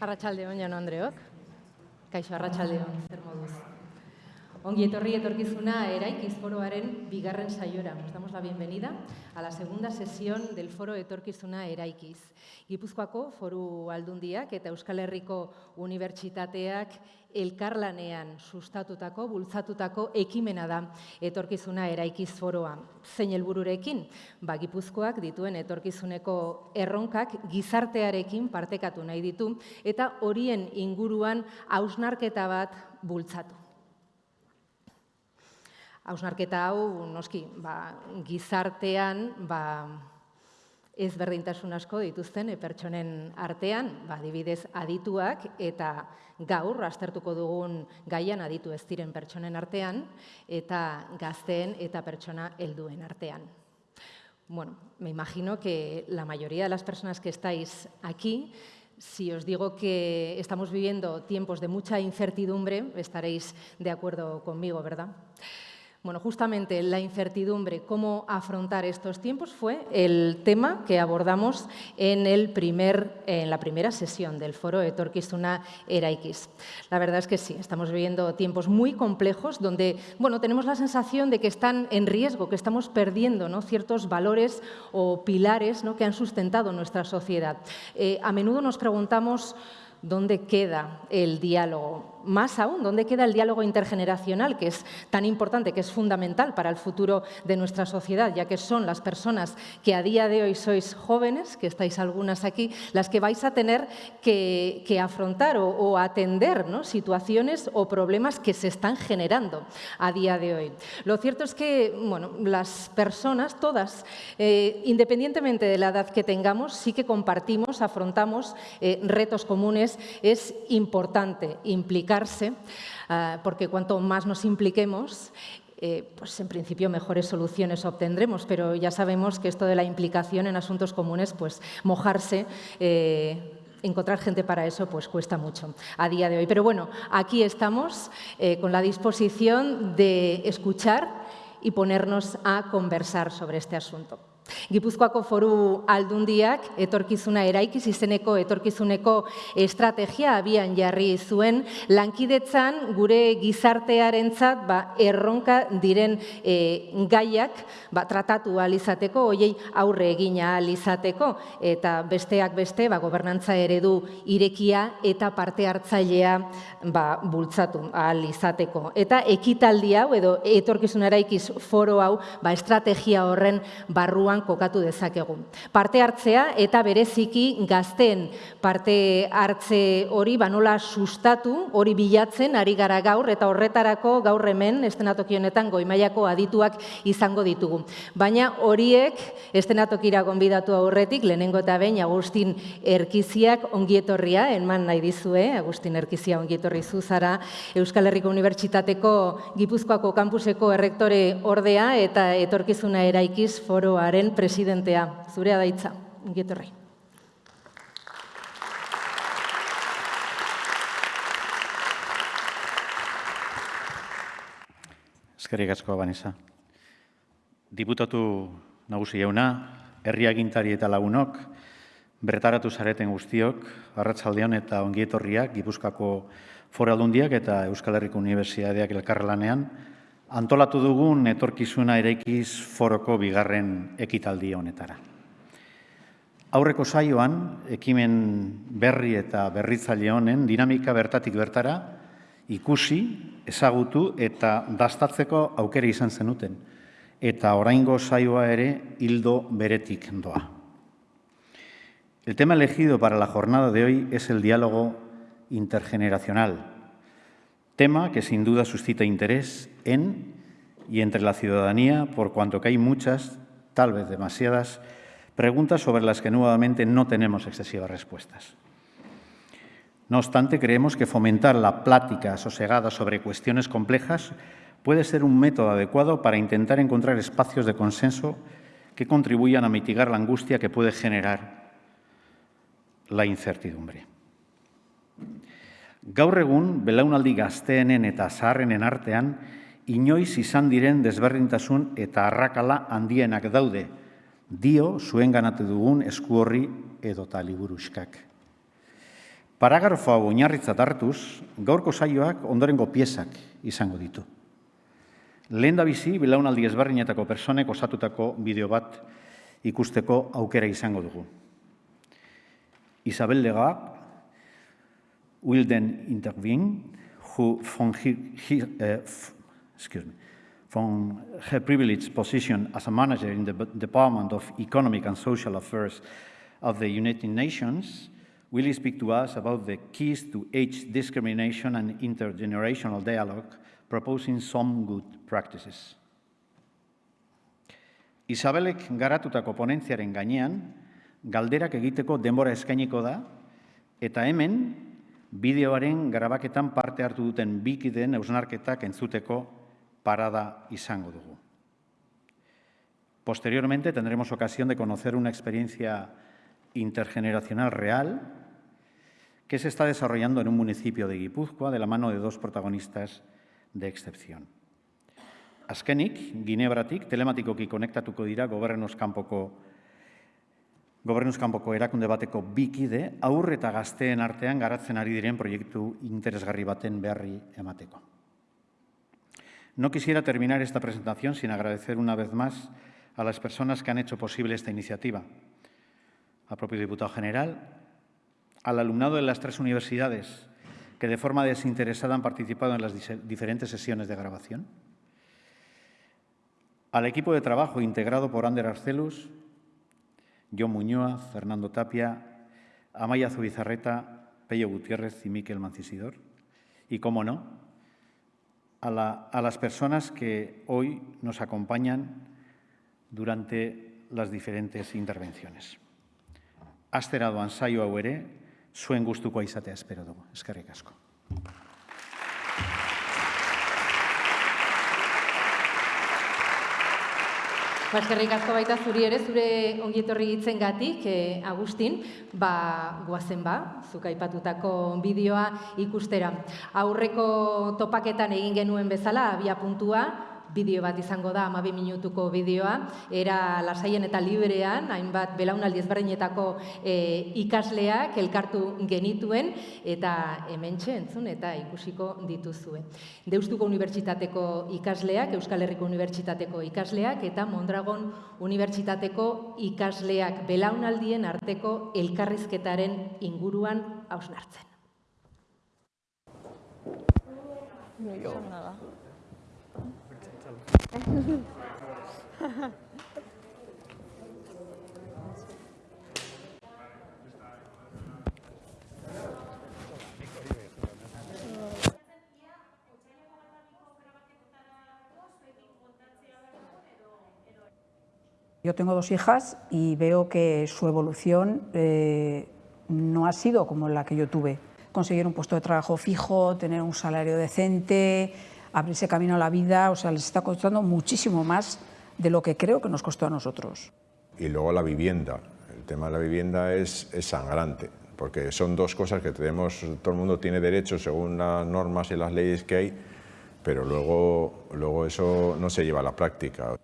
Arratxalde hon, Jon Andreok. Kaixo, arratxalde hon. Ongi etorri etorkizuna eraikiz foroaren bigarren saiora. Nos damos la bienvenida a la segunda sesión del foro etorkizuna eraikiz. Gipuzkoako foru aldundiak eta Euskal Herriko Unibertsitateak elkarlanean sustatutako, bultzatutako ekimena da etorkizuna eraikiz foroa. Zein helbururekin, ba, Gipuzkoak dituen etorkizuneko erronkak gizartearekin partekatu nahi ditu eta horien inguruan hausnarketa bat bultzatu. Hausnarketa hau, noski, ba, gizartean, ba, ez berdintasun asko dituzten pertsonen artean, ba, dibidez adituak eta gaur astertuko dugun gaian aditu ez diren pertsonen artean eta gazteen eta pertsona helduen artean. Bueno, me imagino que la mayoría de las personas que estáis aquí Si os digo que estamos viviendo tiempos de mucha incertidumbre, estaréis de acuerdo conmigo, ¿verdad? Bueno, justamente la incertidumbre, cómo afrontar estos tiempos, fue el tema que abordamos en, el primer, en la primera sesión del foro Etorkizuna Eraikis. La verdad es que sí, estamos viviendo tiempos muy complejos donde bueno, tenemos la sensación de que están en riesgo, que estamos perdiendo ¿no? ciertos valores o pilares ¿no? que han sustentado nuestra sociedad. Eh, a menudo nos preguntamos dónde queda el diálogo más aún, ¿dónde queda el diálogo intergeneracional, que es tan importante, que es fundamental para el futuro de nuestra sociedad, ya que son las personas que a día de hoy sois jóvenes, que estáis algunas aquí, las que vais a tener que, afrontar o, atender ¿no? situaciones o problemas que se están generando a día de hoy. Lo cierto es que bueno, las personas, todas, eh, independientemente de la edad que tengamos, sí que compartimos, afrontamos eh, retos comunes. Es importante implicar Ah, porque cuanto más nos impliquemos, eh, pues en principio mejores soluciones obtendremos, pero ya sabemos que esto de la implicación en asuntos comunes, pues mojarse, eh, encontrar gente para eso pues cuesta mucho a día de hoy. Pero bueno, aquí estamos eh, con la disposición de escuchar y ponernos a conversar sobre este asunto. Gipuzkoako foru aldundiak etorkizuna eraikiz izeneko etorkizuneko estrategia abian jarri zuen lankidetzan gure gizartearentzat ba, erronka diren e, gaiak ba, tratatu alizateko, hoiei aurre egina alizateko eta besteak beste ba, gobernantza eredu irekia eta parte hartzailea ba, bultzatu alizateko. Eta ekitaldi hau edo etorkizuna eraikiz foro hau ba, estrategia horren barruan kokatu dezakegu. Parte hartzea eta bereziki gazten parte hartze hori banola sustatu, hori bilatzen ari gara gaur eta horretarako gaur hemen estenatoki honetan goimaiako adituak izango ditugu. Baina horiek estenatokira gonbidatu aurretik lehenengo eta behin Agustin Erkiziak ongietorria enman nahi dizue, Agustin Erkizia ongietorri zuzara Euskal Herriko Unibertsitateko Gipuzkoako kampuseko errektore ordea eta etorkizuna eraikiz foroaren den presidentea, zurea daitza, ingietorri. Eskerrik asko, Banisa. Diputatu nagusi jauna, herriagintari eta lagunok, bertaratu zareten guztiok, arratsaldeon eta ongietorriak, Gipuzkako foraldundiak eta Euskal Herriko Unibertsitateak elkarrelanean, antolatu dugun etorkizuna eraikiz foroko bigarren ekitaldi honetara. Aurreko saioan, ekimen berri eta berritzaile honen dinamika bertatik bertara ikusi, ezagutu eta dastatzeko aukera izan zenuten, eta oraingo saioa ere hildo beretik doa. El tema elegido para la jornada de hoy es el diálogo intergeneracional, tema que sin duda suscita interés en y entre la ciudadanía, por cuanto que hay muchas, tal vez demasiadas, preguntas sobre las que nuevamente no tenemos excesivas respuestas. No obstante, creemos que fomentar la plática sosegada sobre cuestiones complejas puede ser un método adecuado para intentar encontrar espacios de consenso que contribuyan a mitigar la angustia que puede generar la incertidumbre. Gaur egun, belaunaldi gazteenen eta zaharrenen artean, inoiz izan diren desberdintasun eta arrakala handienak daude, dio zuen ganatu dugun esku horri edo taliburuskak. Paragrafo hau oinarritzat hartuz, gaurko saioak ondorengo piezak izango ditu. Lehen da bizi, bilaunaldi ezberdinetako personek osatutako bideo bat ikusteko aukera izango dugu. Isabel Lega will then intervene, who from, he, uh, excuse me, from her privileged position as a manager in the Department of Economic and Social Affairs of the United Nations, will speak to us about the keys to age discrimination and intergenerational dialogue, proposing some good practices. Isabelek garatutako ponentziaren gainean, galderak egiteko denbora eskainiko da, eta hemen, bideoaren grabaketan parte hartu duten bikideen eusnarketak entzuteko parada izango dugu. Posteriormente tendremos ocasión de conocer una experiencia intergeneracional real que se está desarrollando en un municipio de Guipúzcoa de la mano de dos protagonistas de excepción. Azkenik, Ginebratik telematikoki konektatuko dira gobernuz kanpoko gobernuz kanpoko erakunde bateko bikide aurre eta gazteen artean garatzen ari diren proiektu interesgarri baten beharri emateko. No quisiera terminar esta presentación sin agradecer una vez más a las personas que han hecho posible esta iniciativa. Al propio diputado general, al alumnado de las tres universidades que de forma desinteresada han participado en las diferentes sesiones de grabación, al equipo de trabajo integrado por Ander Arcelus, John Muñoa, Fernando Tapia, Amaya Zubizarreta, Pello Gutiérrez y Miquel Mancisidor, y, como no, a, las personas que hoy nos acompañan durante las diferentes intervenciones. Zuen gustukoa izatea espero. Ba, eskerrik asko baita zuri ere, zure ongietorri hitzen gatik, eh, Agustin, ba, guazen ba, zuk aipatutako bideoa ikustera. Aurreko topaketan egin genuen bezala, abia puntua, bideo bat izango da, amabi minutuko bideoa, era lasaien eta liberean, hainbat belaunaldi ezberdinetako e, ikasleak elkartu genituen, eta hemen entzun eta ikusiko dituzue. Deustuko Unibertsitateko ikasleak, Euskal Herriko Unibertsitateko ikasleak, eta Mondragon Unibertsitateko ikasleak belaunaldien arteko elkarrizketaren inguruan hausnartzen. No, yo. Yo tengo dos hijas y veo que su evolución eh, no ha sido como la que yo tuve. Conseguir un puesto de trabajo fijo, tener un salario decente, abrirse camino a la vida, o sea, les está costando muchísimo más de lo que creo que nos costó a nosotros. Y luego la vivienda. El tema de la vivienda es, es sangrante, porque son dos cosas que tenemos, todo el mundo tiene derecho según las normas y las leyes que hay, pero luego, luego eso no se lleva a la práctica.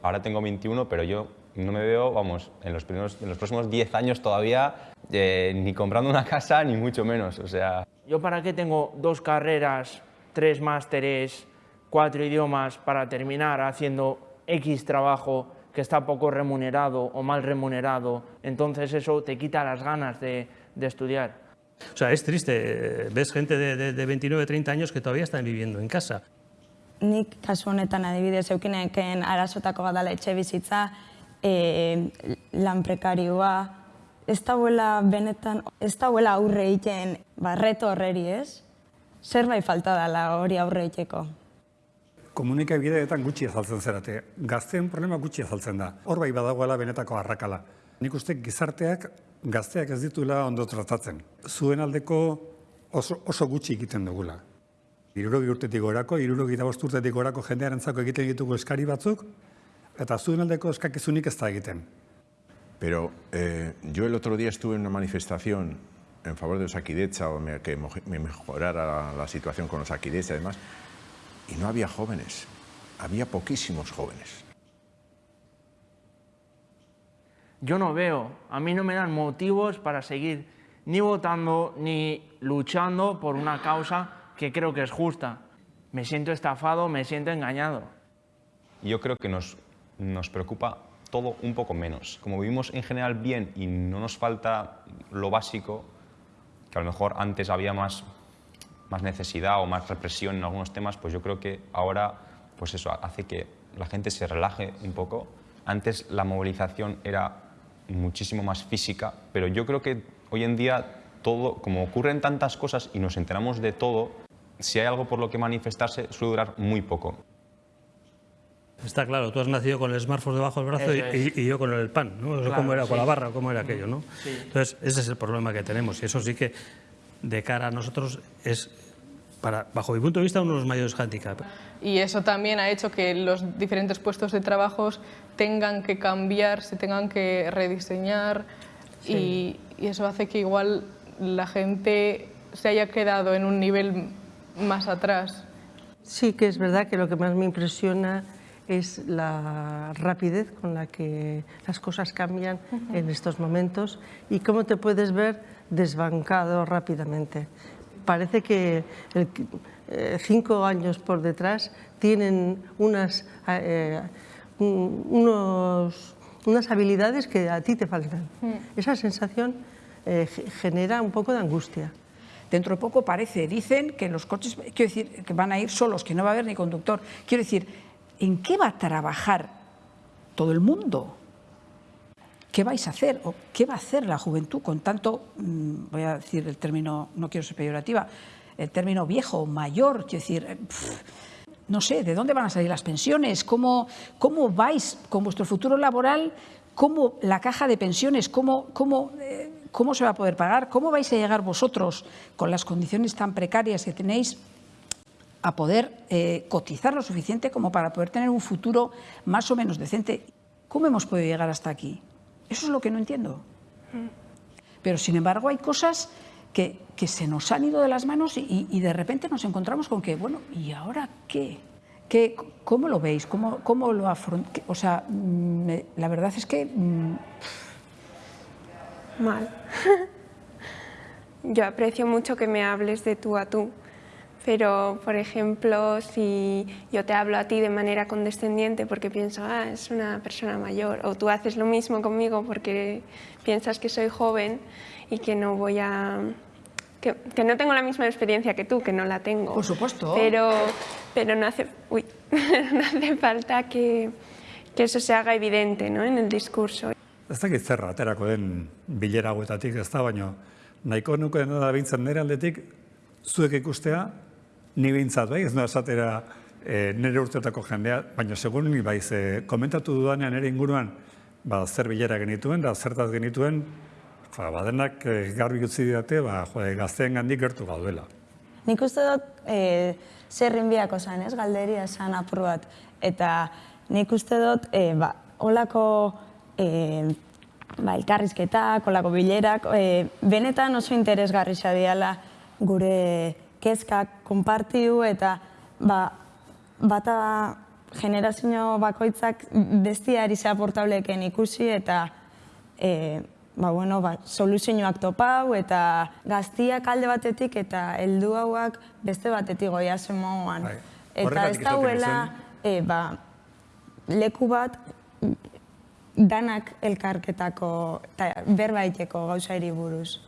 Ahora tengo 21, pero yo no me veo, vamos, en los, primeros, en los próximos 10 años todavía eh, ni comprando una casa, ni mucho menos, o sea... ¿Yo para qué tengo dos carreras tres másteres, cuatro idiomas para terminar haciendo X trabajo que está poco remunerado o mal remunerado, entonces eso te quita las ganas de, de estudiar. O sea, es triste, ves gente de, de, de 29, 30 años que todavía están viviendo en casa. Nik kasu honetan adibidez eukineken arasotako badala etxe bizitza, e, lan prekarioa, ez dauela benetan, ez dauela aurre egiten barreto horreri ez, zerbait falta dela hori aurre iteko. Komunikabideetan gutxi azaltzen zerate, gazteen problema gutxi azaltzen da. Hor bai badagoela benetako arrakala. Nik uste gizarteak gazteak ez ditula ondo tratatzen. Zuen aldeko oso, oso gutxi egiten dugula. Irurogi urtetik gorako, irurogi da urtetik gorako jendearen zako egiten ditugu eskari batzuk, eta zuen aldeko eskakizunik ez da egiten. Pero eh, yo el otro día estuve en una manifestación en favor de Osakidecha o que me mejorara la situación con Osakidecha y demás, y no había jóvenes, había poquísimos jóvenes. Yo no veo, a mí no me dan motivos para seguir ni votando ni luchando por una causa que creo que es justa. Me siento estafado, me siento engañado. Yo creo que nos, nos preocupa todo un poco menos. Como vivimos en general bien y no nos falta lo básico, que a lo mejor antes había más, más necesidad o más represión en algunos temas, pues yo creo que ahora pues eso hace que la gente se relaje un poco. Antes la movilización era muchísimo más física, pero yo creo que hoy en día todo, como ocurren tantas cosas y nos enteramos de todo, si hay algo por lo que manifestarse suele durar muy poco. Está claro, tú has nacido con el smartphone debajo del brazo y, y- y yo con el pan, ¿no? Eso Claro, cómo era, con sí. la barra, cómo era aquello, ¿no? Sí. Entonces, ese es el problema que tenemos y eso sí que, de cara a nosotros, es, para, bajo mi punto de vista, uno de los mayores handicaps. y eso también ha hecho que los diferentes puestos de trabajo tengan que cambiar, se tengan que rediseñar y, y eso hace que igual la gente se haya quedado en un nivel más atrás. Sí que es verdad que lo que más me impresiona es la rapidez con la que las cosas cambian en estos momentos y cómo te puedes ver desbancado rápidamente. Parece que el- eh, cinco años por detrás tienen unas, eh, unos, unas habilidades que a ti te faltan. Esa sensación eh, ge- genera un poco de angustia. Dentro de poco parece, dicen que los coches, quiero decir, que van a ir solos, que no va a haber ni conductor. Quiero decir, ¿en qué va a trabajar todo el mundo? ¿Qué vais a hacer? ¿O qué va a hacer la juventud con tanto, mm, voy a decir el término, no quiero ser peyorativa, el término viejo, mayor? Quiero decir, eh, no sé, ¿de dónde van a salir las pensiones? ¿Cómo, cómo vais con vuestro futuro laboral? ¿Cómo la caja de pensiones? ¿Cómo, cómo, eh, ¿Cómo se va a poder pagar? ¿Cómo vais a llegar vosotros con las condiciones tan precarias que tenéis a poder eh, cotizar lo suficiente como para poder tener un futuro más o menos decente? ¿Cómo hemos podido llegar hasta aquí? Eso es lo que no entiendo. Pero sin embargo hay cosas que, que se nos han ido de las manos y, y- de repente nos encontramos con que, bueno, ¿y ahora qué? ¿Qué ¿Cómo lo veis? ¿Cómo, cómo lo afrontáis? O sea, mm, me- la verdad es que mm, Mal. Yo aprecio mucho que me hables de tú a tú, pero por ejemplo, si yo te hablo a ti de manera condescendiente porque pienso, ah, es una persona mayor, o tú haces lo mismo conmigo porque piensas que soy joven y que no voy a... Que, que no tengo la misma experiencia que tú, que no la tengo. Por supuesto. Pero, pero no, hace, uy, no hace falta que, que eso se haga evidente ¿no? en el discurso. Ez dakit zer aterako den bilera hauetatik, ez da, baino nahiko nuke da bintzen nire aldetik, zuek ikustea, ni bintzat, bai, ez noa esatera e, nire urteotako jendea, baina segun ni bai, ze komentatu dudanean nire inguruan, ba, zer bilera genituen, da zertaz genituen, ba, badenak e, garbi utzi didate, ba, jo, gazteen gandik gertu gaudela. Nik uste dut e, zerrin biako zan, ez, galderia esan apur bat. Eta nik uste dut, e, ba, olako e, ba, elkarrizketak, olako bilerak, e, benetan oso interesgarri diala gure kezkak konpartiu eta ba, bata generazio bakoitzak bestiari aportableken ikusi eta e, ba, bueno, ba, soluzioak topau eta gaztiak alde batetik eta heldu hauak beste batetik goia moduan. Bai. Eta ez dauela e, ba, leku bat danak elkarketako eta berbaiteko gauzairi buruz.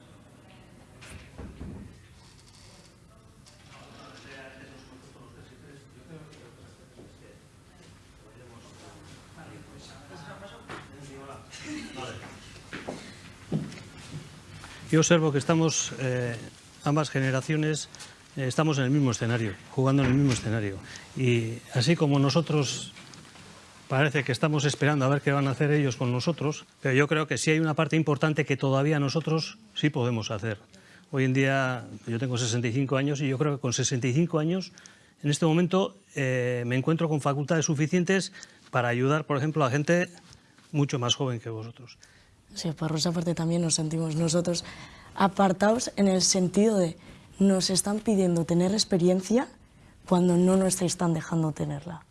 Yo observo que estamos, eh, ambas generaciones, eh, estamos en el mismo escenario, jugando en el mismo escenario. Y así como nosotros parece que estamos esperando a ver qué van a hacer ellos con nosotros, pero yo creo que sí hay una parte importante que todavía nosotros sí podemos hacer. Hoy en día yo tengo 65 años y yo creo que con 65 años en este momento eh, me encuentro con facultades suficientes para ayudar, por ejemplo, a gente mucho más joven que vosotros. Sí, por esa parte también nos sentimos nosotros apartados en el sentido de nos están pidiendo tener experiencia cuando no nos están dejando tenerla.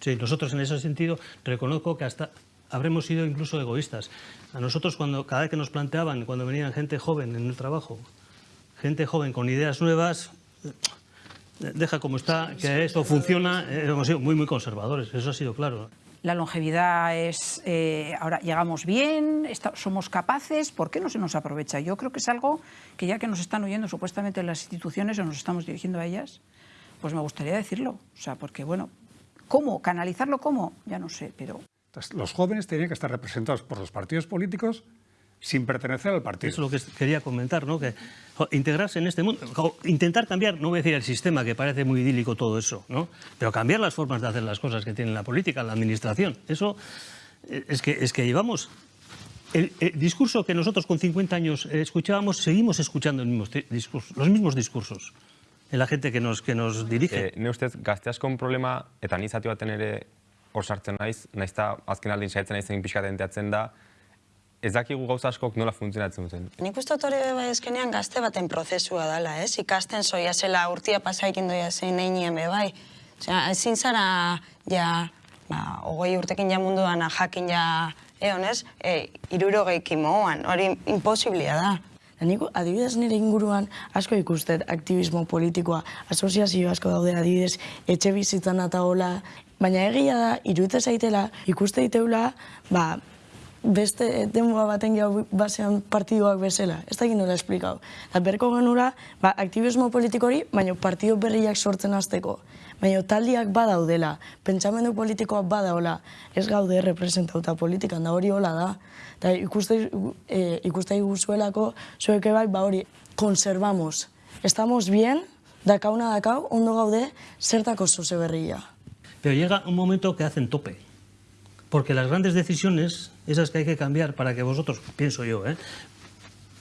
Sí, nosotros en ese sentido reconozco que hasta habremos sido incluso egoístas. A nosotros, cuando, cada vez que nos planteaban, cuando venían gente joven en el trabajo, gente joven con ideas nuevas, deja como está, que esto funciona, eh, hemos sido muy, muy conservadores, eso ha sido claro. La longevidad es, eh, ahora llegamos bien, somos capaces, ¿por qué no se nos aprovecha? Yo creo que es algo que ya que nos están oyendo supuestamente las instituciones o nos estamos dirigiendo a ellas, pues me gustaría decirlo. O sea, porque bueno, ¿cómo? ¿Canalizarlo cómo? Ya no sé, pero... los jóvenes tienen que estar representados por los partidos políticos sin pertenecer al partido. Eso es lo que quería comentar, ¿no? Que integrarse en este mundo, intentar cambiar, no voy a decir el sistema, que parece muy idílico todo eso, ¿no? Pero cambiar las formas de hacer las cosas que tiene la política, la administración. Eso eh, es que, es que llevamos... El, discurso que nosotros con 50 años escuchábamos, seguimos escuchando el mismo discurso, los mismos discursos en la gente que nos, que nos dirige. Eh, ne ustez, gazteaskon problema, eta nizati baten ere hor sartzen naiz, naiz eta azken aldin saiatzen naizen pixkatenteatzen da, ez dakigu gauza askok nola funtzionatzen duten. Nik uste dut hori bai gazte baten prozesua dela, ez? Ikasten zoia zela urtia pasaikin doia zein nahi nien bai. Osea, ezin zara, ja, ba, ogoi urtekin ja munduan jakin ja, egon ez, e, irurogeik imoan, hori imposiblia da. Nik adibidez nire inguruan asko ikustet aktivismo politikoa, asoziazio asko daude adibidez, etxe bizitzan eta hola, baina egia da, iruditzen zaitela, ikuste diteula, ba, beste denboa baten gehiago basean partiduak bezala. Ez da nola esplikau. Eta berko genura, ba, aktivismo politikori, baina partido berriak sortzen azteko. Baina taldiak badaudela, pentsamendu politikoa badaula, ez gaude representauta politikan, da hori hola da. Eta ikuste, e, ikuste guzuelako, zueke bai, ba hori, konservamos. Estamos bien, dakauna dakau, ondo gaude, zertako zoze berria. Pero llega un momento que hacen tope. Porque las grandes decisiones, esas que hay que cambiar para que vosotros, pienso yo, ¿eh?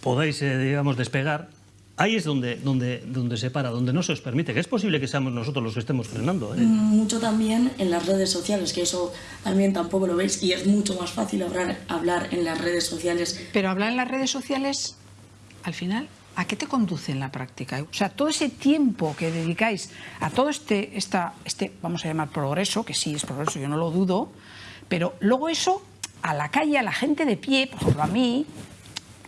podáis, eh, digamos, despegar, ahí es donde, donde, donde se para, donde no se os permite, que es posible que seamos nosotros los que estemos frenando. ¿eh? Mm, mucho también en las redes sociales, que eso también tampoco lo veis, y es mucho más fácil hablar, hablar en las redes sociales. Pero hablar en las redes sociales, al final, ¿a qué te conduce en la práctica? O sea, todo ese tiempo que dedicáis a todo este, esta, este vamos a llamar progreso, que sí es progreso, yo no lo dudo, pero luego eso, a la calle, a la gente de pie, por ejemplo a mí,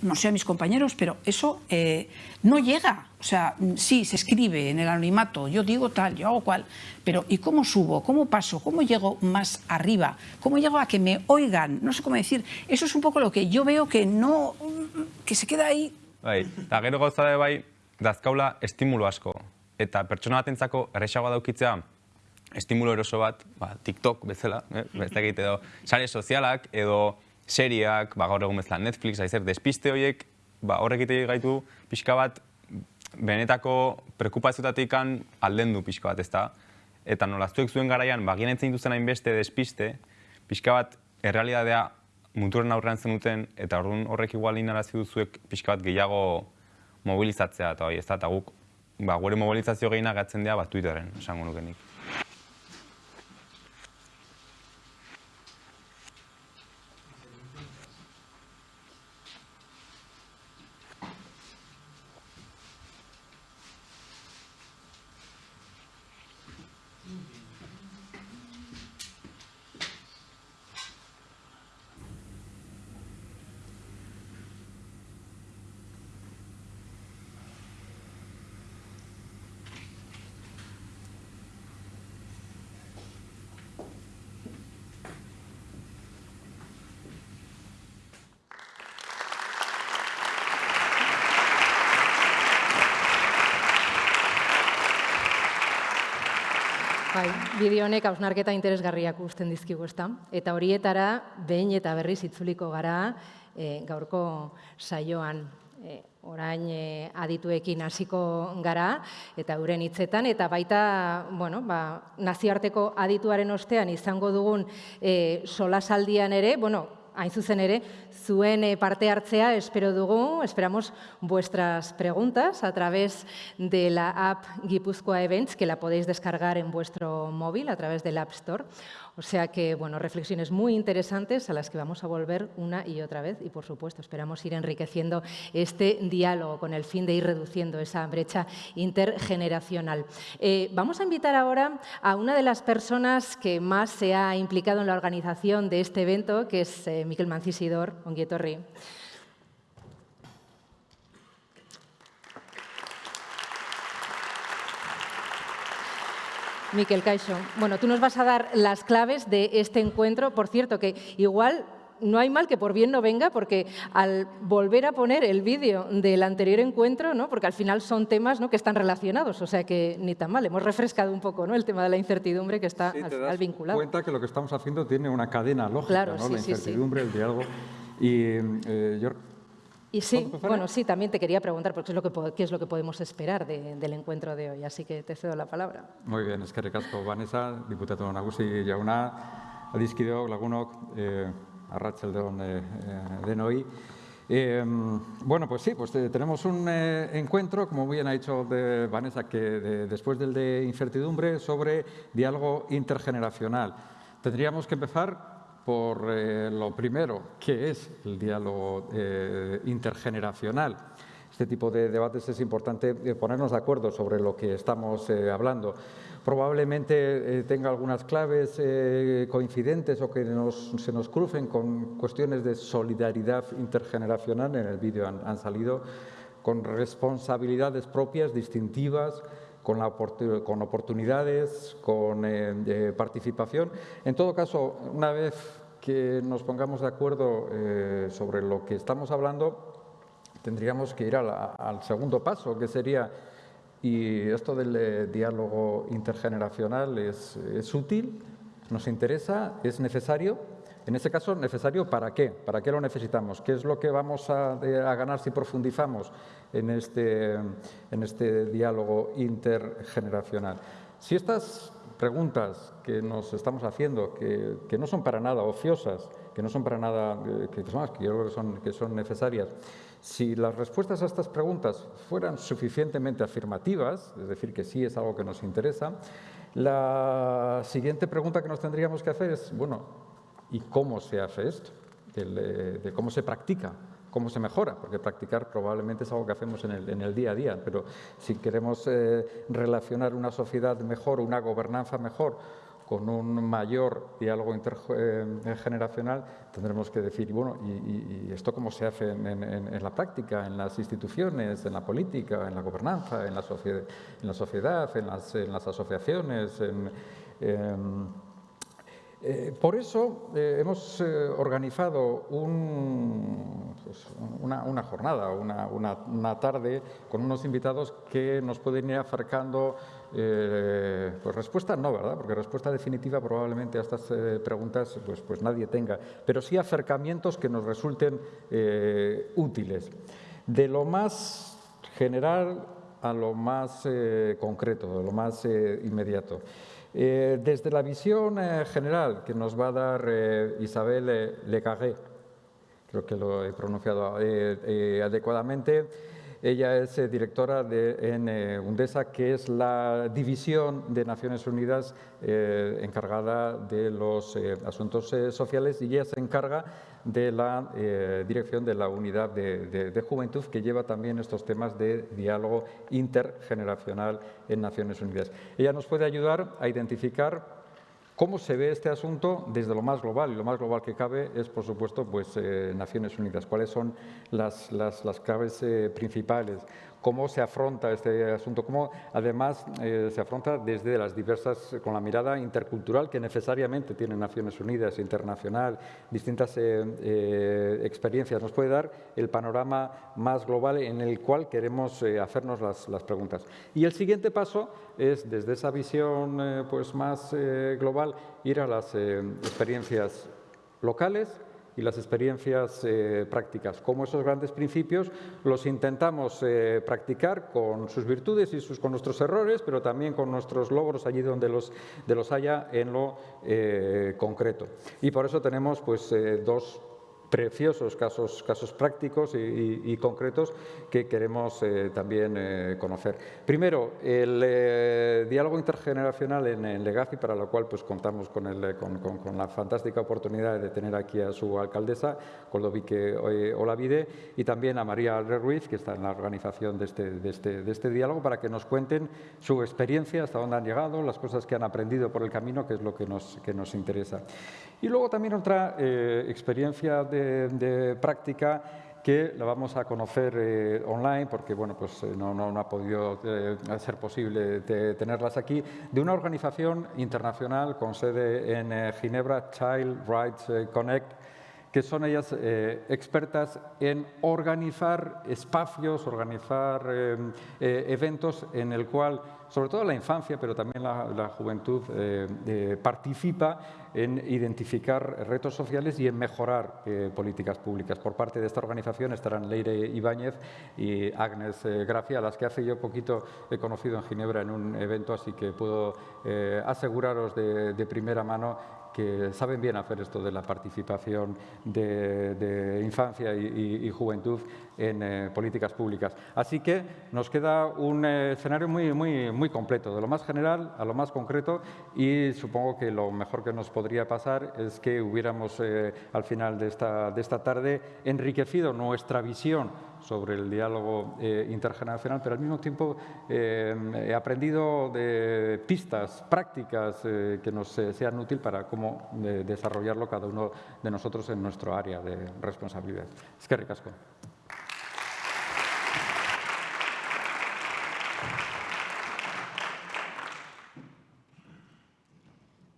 no sé a mis compañeros, pero eso eh, no llega. O sea, sí, se escribe en el anonimato, yo digo tal, yo hago cual, pero ¿y cómo subo? ¿Cómo paso? ¿Cómo llego más arriba? ¿Cómo llego a que me oigan? No sé cómo decir. Eso es un poco lo que yo veo que no, que se queda ahí. Bai, eta gero gauza de bai, dazkaula estimulo asko. Eta pertsona batentzako erresagoa daukitzea, estimulo eroso bat, ba, TikTok bezala, eh? egite edo, sare sozialak edo seriak, ba, gaur egun bezala Netflix, aizer, despiste horiek, ba, horrek gaitu pixka bat, benetako prekupaziotatik alden du pixka bat, ezta? Eta nolaztuek zuen garaian, ba, ginetzen duzen hainbeste despiste, pixka bat, errealidadea muturen aurrean zenuten, eta orduan horrek igual inarazi duzuek pixka bat gehiago mobilizatzea, eta hori, ez da, eta guk, ba, gure mobilizazio gehiena gatzen dira, ba, Twitteren, esango nukenik. Bai, bideo honek hausnarketa interesgarriak usten dizkigu, ezta? Eta horietara behin eta berriz itzuliko gara e, gaurko saioan e, orain e, adituekin hasiko gara eta euren hitzetan eta baita, bueno, ba, nazioarteko adituaren ostean izango dugun e, solasaldian ere, bueno, hain zuzen ere, zuen eh, parte hartzea espero dugu, esperamos vuestras preguntas a través de la app Guipúzcoa Events, que la podéis descargar en vuestro móvil a través del App Store. O sea que, bueno, reflexiones muy interesantes a las que vamos a volver una y otra vez y, por supuesto, esperamos ir enriqueciendo este diálogo con el fin de ir reduciendo esa brecha intergeneracional. Eh, vamos a invitar ahora a una de las personas que más se ha implicado en la organización de este evento, que es eh, Miquel Mancisidor, Onguietorri. Miquel Caixo, bueno, tú nos vas a dar las claves de este encuentro. Por cierto, que igual no hay mal que por bien no venga, porque al volver a poner el vídeo del anterior encuentro, ¿no? porque al final son temas ¿no? que están relacionados, o sea que ni tan mal, hemos refrescado un poco ¿no? el tema de la incertidumbre que está sí, al te final vinculado. cuenta que lo que estamos haciendo tiene una cadena lógica, Claro, ¿no? sí, la sí, sí. incertidumbre, el diálogo. Y eh, yo Y sí, bueno, sí, también te quería preguntar, porque es lo que, qué es lo que podemos esperar de- del encuentro de hoy, así que te cedo la palabra. Muy bien, eskerrik asko Vanessa, diputatu nagusi jauna, adiskideok, lagunok, eh, arratsaldeon eh, eh, denoi. Eh, bueno, pues sí, pues eh, tenemos un eh, encuentro, como bien ha dicho de Vanessa, que de- después del de incertidumbre, sobre diálogo intergeneracional. Tendríamos que empezar por eh, lo primero, que es el diálogo eh, intergeneracional. Este tipo de debates es importante eh, ponernos de acuerdo sobre lo que estamos eh, hablando. Probablemente eh, tenga algunas claves eh, coincidentes o que se nos crucen con cuestiones de solidaridad intergeneracional. En el vídeo han, salido con responsabilidades propias, distintivas, con, oportunidades, con eh, participación. En todo caso, una vez que nos pongamos de acuerdo eh, sobre lo que estamos hablando, tendríamos que ir al segundo paso, que sería, y esto del eh, diálogo intergeneracional es, es útil, nos interesa, es necesario. En ese caso, necesario para qué? ¿Para qué lo necesitamos? ¿Qué es lo que vamos a, a ganar si profundizamos en este, en este diálogo intergeneracional? Si estas preguntas que nos estamos haciendo, que, que no son para nada ociosas, que no son para nada, eh, que, son, que yo creo que son, que son necesarias, si las respuestas a estas preguntas fueran suficientemente afirmativas, es decir, que sí es algo que nos interesa, la siguiente pregunta que nos tendríamos que hacer es, bueno, ¿y cómo se hace esto? De cómo se practica, cómo se mejora, porque practicar probablemente es algo que hacemos en el, en el día a día, pero si queremos eh, relacionar una sociedad mejor, una gobernanza mejor, con un mayor diálogo intergeneracional, tendremos que decir, bueno, ¿y, y- esto cómo se hace en, la práctica, en las instituciones, en la política, en la gobernanza, en la, sociedad, en las, asociaciones? em, eh, por eso eh, hemos eh, organizado pues, una, jornada, una tarde con unos invitados que nos pueden ir acercando, eh, pues respuesta no, ¿verdad? Porque respuesta definitiva probablemente a estas eh, preguntas pues, pues nadie tenga, pero sí acercamientos que nos resulten eh, útiles. De lo más general a lo más concreto, a lo más inmediato. Desde la visión general que nos va a dar Isabel eh, Lecarré, creo que lo he pronunciado adecuadamente, ella es eh, directora de, en eh, UNDESA, que es la división de Naciones Unidas eh, encargada de los asuntos sociales y ella se encarga de la dirección de la unidad de juventud que lleva también estos temas de diálogo intergeneracional en Naciones Unidas. Ella nos puede ayudar a identificar ¿Cómo se ve este asunto desde lo más global? Y lo más global que cabe es, por supuesto, pues, eh, Naciones Unidas. ¿Cuáles son las, las, claves eh, principales? ¿Cómo se afronta este asunto? ¿Cómo, además, eh, se afronta desde las diversas, con la mirada intercultural que necesariamente tiene Naciones Unidas, internacional, distintas eh, eh, experiencias? Nos puede dar el panorama más global en el cual queremos hacernos las, las preguntas. Y el siguiente paso es, desde esa visión pues más global, ir a las experiencias locales y las experiencias eh, prácticas. Como esos grandes principios los intentamos eh, practicar con sus virtudes y sus, con nuestros errores, pero también con nuestros logros allí donde los, de los haya en lo eh, concreto. Y por eso tenemos pues, dos preciosos casos, casos prácticos y, concretos que queremos eh, también eh, conocer. Primero, el eh, diálogo intergeneracional en, Legazi, para lo cual pues, contamos con, el, con, la fantástica oportunidad de tener aquí a su alcaldesa, Coldovique Olavide, y también a María Ruiz, que está en la organización de este, de, este, de este diálogo, para que nos cuenten su experiencia, hasta dónde han llegado, las cosas que han aprendido por el camino, que es lo que nos, que nos interesa. Y luego también otra experiencia de de, práctica que la vamos a conocer eh, online porque bueno, pues, eh, no, no, ha podido eh, ser posible tenerlas aquí, de una organización internacional con sede en Ginebra, Child Rights Connect, que son ellas expertas en organizar espacios, organizar eventos en el cual sobre todo la infancia, pero también la, juventud, eh, participa en identificar retos sociales y en mejorar eh, políticas públicas. Por parte de esta organización estarán Leire Ibáñez y Agnes eh, Gracia, a las que hace yo poquito he conocido en Ginebra en un evento, así que puedo aseguraros de primera mano que saben bien hacer esto de la participación de, infancia y, juventud en eh, políticas públicas. Así que nos queda un eh, escenario muy, muy, muy completo, de lo más general a lo más concreto y supongo que lo mejor que nos podría pasar es que hubiéramos eh, al final de esta, de esta tarde enriquecido nuestra visión sobre el diálogo eh, intergeneracional, pero al mismo tiempo eh, he aprendido de pistas prácticas eh, que nos sean útiles para cómo desarrollarlo cada uno de nosotros en nuestro área de responsabilidad. Es que ricasco.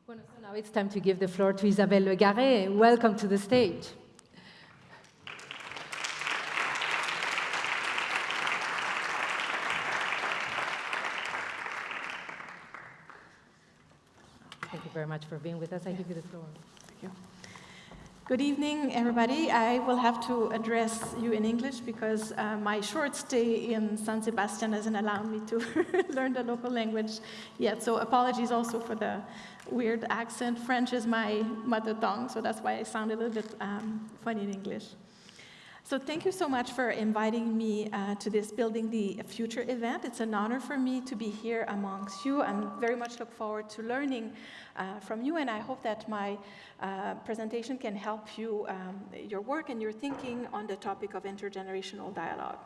Bueno, it's time to give the floor to Isabelle Le Welcome to the stage. Very much for being with us. I give you the floor. Thank you. Good evening, everybody. I will have to address you in English because uh, my short stay in San Sebastian hasn't allowed me to learn the local language yet. So apologies also for the weird accent. French is my mother tongue, so that's why I sound a little bit um, funny in English. So thank you so much for inviting me uh, to this Building the Future event. It's an honor for me to be here amongst you. I very much look forward to learning uh, from you, and I hope that my uh, presentation can help you, um, your work and your thinking on the topic of intergenerational dialogue.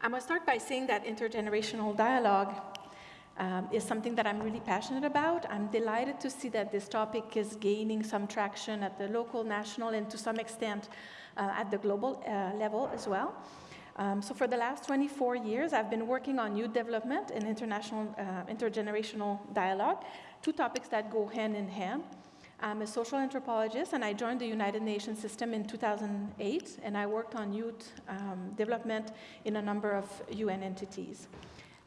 Going to start by saying that intergenerational dialogue um, is something that I'm really passionate about. I'm delighted to see that this topic is gaining some traction at the local, national, and to some extent at the global uh, level as well. Um, so for the last 24 years, I've been working on youth development and international, uh, intergenerational dialogue, two topics that go hand in hand. I'm a social anthropologist, and I joined the United Nations system in 2008, and I worked on youth um, development in a number of UN entities.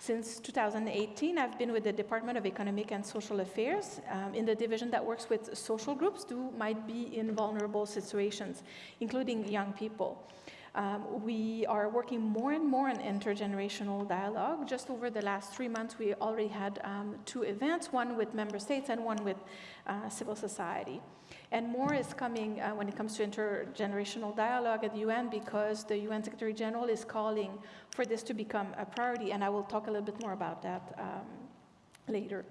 Since 2018, I've been with the Department of Economic and Social Affairs um, in the division that works with social groups who might be in vulnerable situations, including young people. Um, we are working more and more on intergenerational dialogue. Just over the last three months, we already had um, two events, one with member states and one with uh, civil society. And more is coming uh, when it comes to intergenerational dialogue at the UN because the UN Secretary General is calling for this to become a priority, and I will talk a little bit more about that um, later.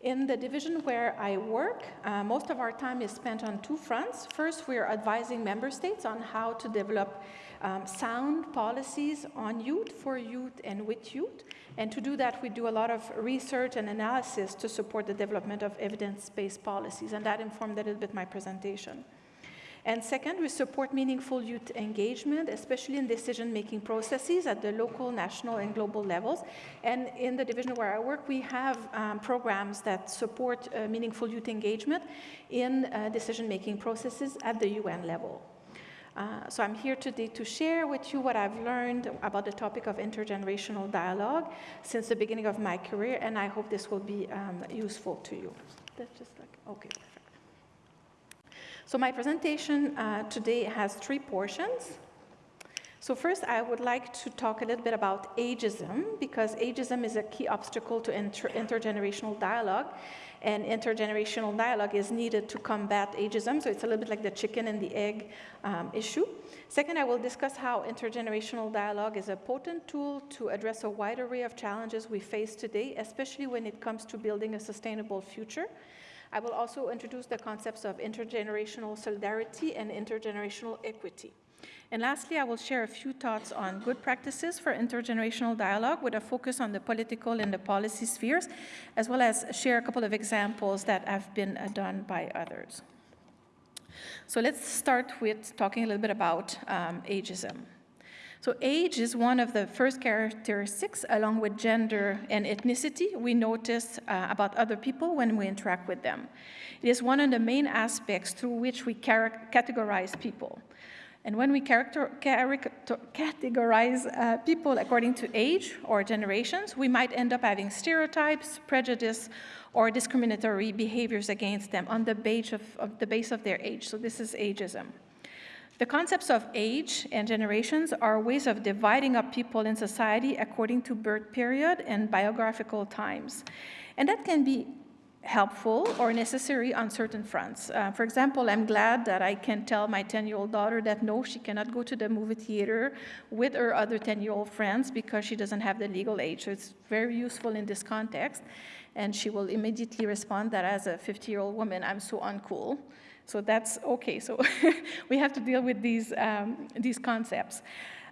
In the division where I work, uh, most of our time is spent on two fronts. First, we are advising member states on how to develop um, sound policies on youth, for youth, and with youth. And to do that, we do a lot of research and analysis to support the development of evidence-based policies, and that informed a little bit my presentation. And second, we support meaningful youth engagement, especially in decision-making processes at the local, national, and global levels. And in the division where I work, we have um, programs that support uh, meaningful youth engagement in uh, decision-making processes at the UN level. Uh, so I'm here today to share with you what I've learned about the topic of intergenerational dialogue since the beginning of my career, and I hope this will be um, useful to you. That's just like, okay, perfect. So my presentation uh, today has three portions. So first, I would like to talk a little bit about ageism, because ageism is a key obstacle to inter intergenerational dialogue, and intergenerational dialogue is needed to combat ageism, so it's a little bit like the chicken and the egg um, issue. Second, I will discuss how intergenerational dialogue is a potent tool to address a wide array of challenges we face today, especially when it comes to building a sustainable future. I will also introduce the concepts of intergenerational solidarity and intergenerational equity. And lastly, I will share a few thoughts on good practices for intergenerational dialogue with a focus on the political and the policy spheres, as well as share a couple of examples that have been uh, done by others. So let's start with talking a little bit about um, ageism. So age is one of the first characteristics, along with gender and ethnicity, we notice uh, about other people when we interact with them. It is one of the main aspects through which we categorize people. And when we character, categorize uh, people according to age or generations, we might end up having stereotypes, prejudice, or discriminatory behaviors against them on the base of, of the base of their age. So this is ageism. The concepts of age and generations are ways of dividing up people in society according to birth period and biographical times. And that can be helpful or necessary on certain fronts. Uh, for example, I'm glad that I can tell my 10-year-old daughter that no, she cannot go to the movie theater with her other 10-year-old friends because she doesn't have the legal age. So it's very useful in this context. And she will immediately respond that as a 50-year-old woman, I'm so uncool. So that's okay. So we have to deal with these, um, these concepts.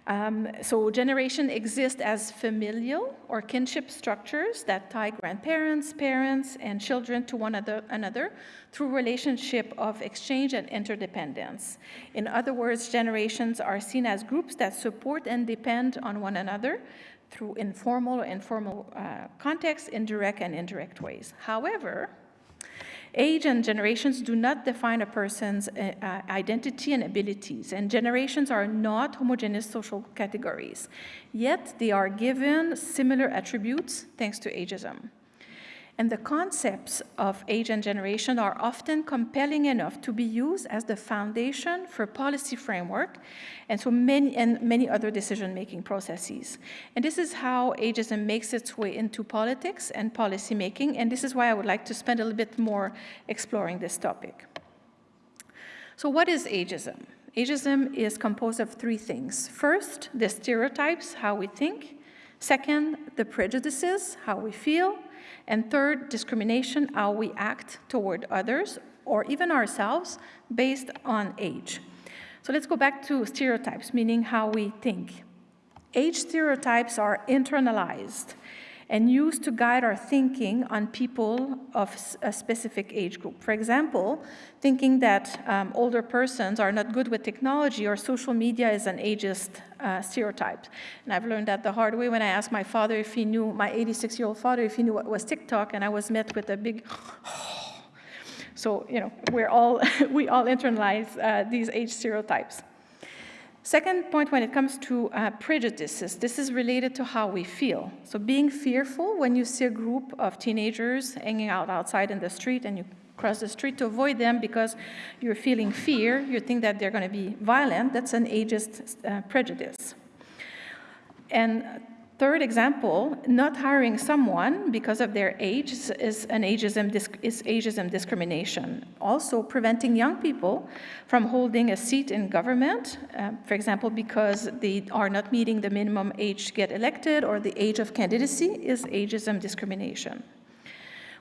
Um, so generation exists as familial or kinship structures that tie grandparents, parents, and children to one another through relationship of exchange and interdependence. In other words, generations are seen as groups that support and depend on one another through informal or informal uh, contexts, indirect and indirect ways. However, Age and generations do not define a person's uh, uh, identity and abilities, and generations are not homogeneous social categories. Yet they are given similar attributes thanks to ageism. And the concepts of age and generation are often compelling enough to be used as the foundation for policy framework and so many and many other decision-making processes. And this is how ageism makes its way into politics and policy making, and this is why I would like to spend a little bit more exploring this topic. So what is ageism? Ageism is composed of three things. First, the stereotypes, how we think. Second, the prejudices, how we feel. And third, discrimination, how we act toward others or even ourselves based on age. So let's go back to stereotypes, meaning how we think. Age stereotypes are internalized and used to guide our thinking on people of a specific age group. For example, thinking that um, older persons are not good with technology or social media is an ageist uh, stereotype. And I've learned that the hard way when I asked my father if he knew, my 86-year-old father, if he knew what was TikTok, and I was met with a big, so, you know, we're all, we all internalize uh, these age stereotypes. Second point when it comes to uh, prejudices, this is related to how we feel. So being fearful when you see a group of teenagers hanging out outside in the street and you cross the street to avoid them because you're feeling fear, you think that they're going to be violent, that's an ageist uh, prejudice. And Third example, not hiring someone because of their age is an ageism, is ageism discrimination. Also, preventing young people from holding a seat in government, uh, for example, because they are not meeting the minimum age to get elected or the age of candidacy is ageism discrimination.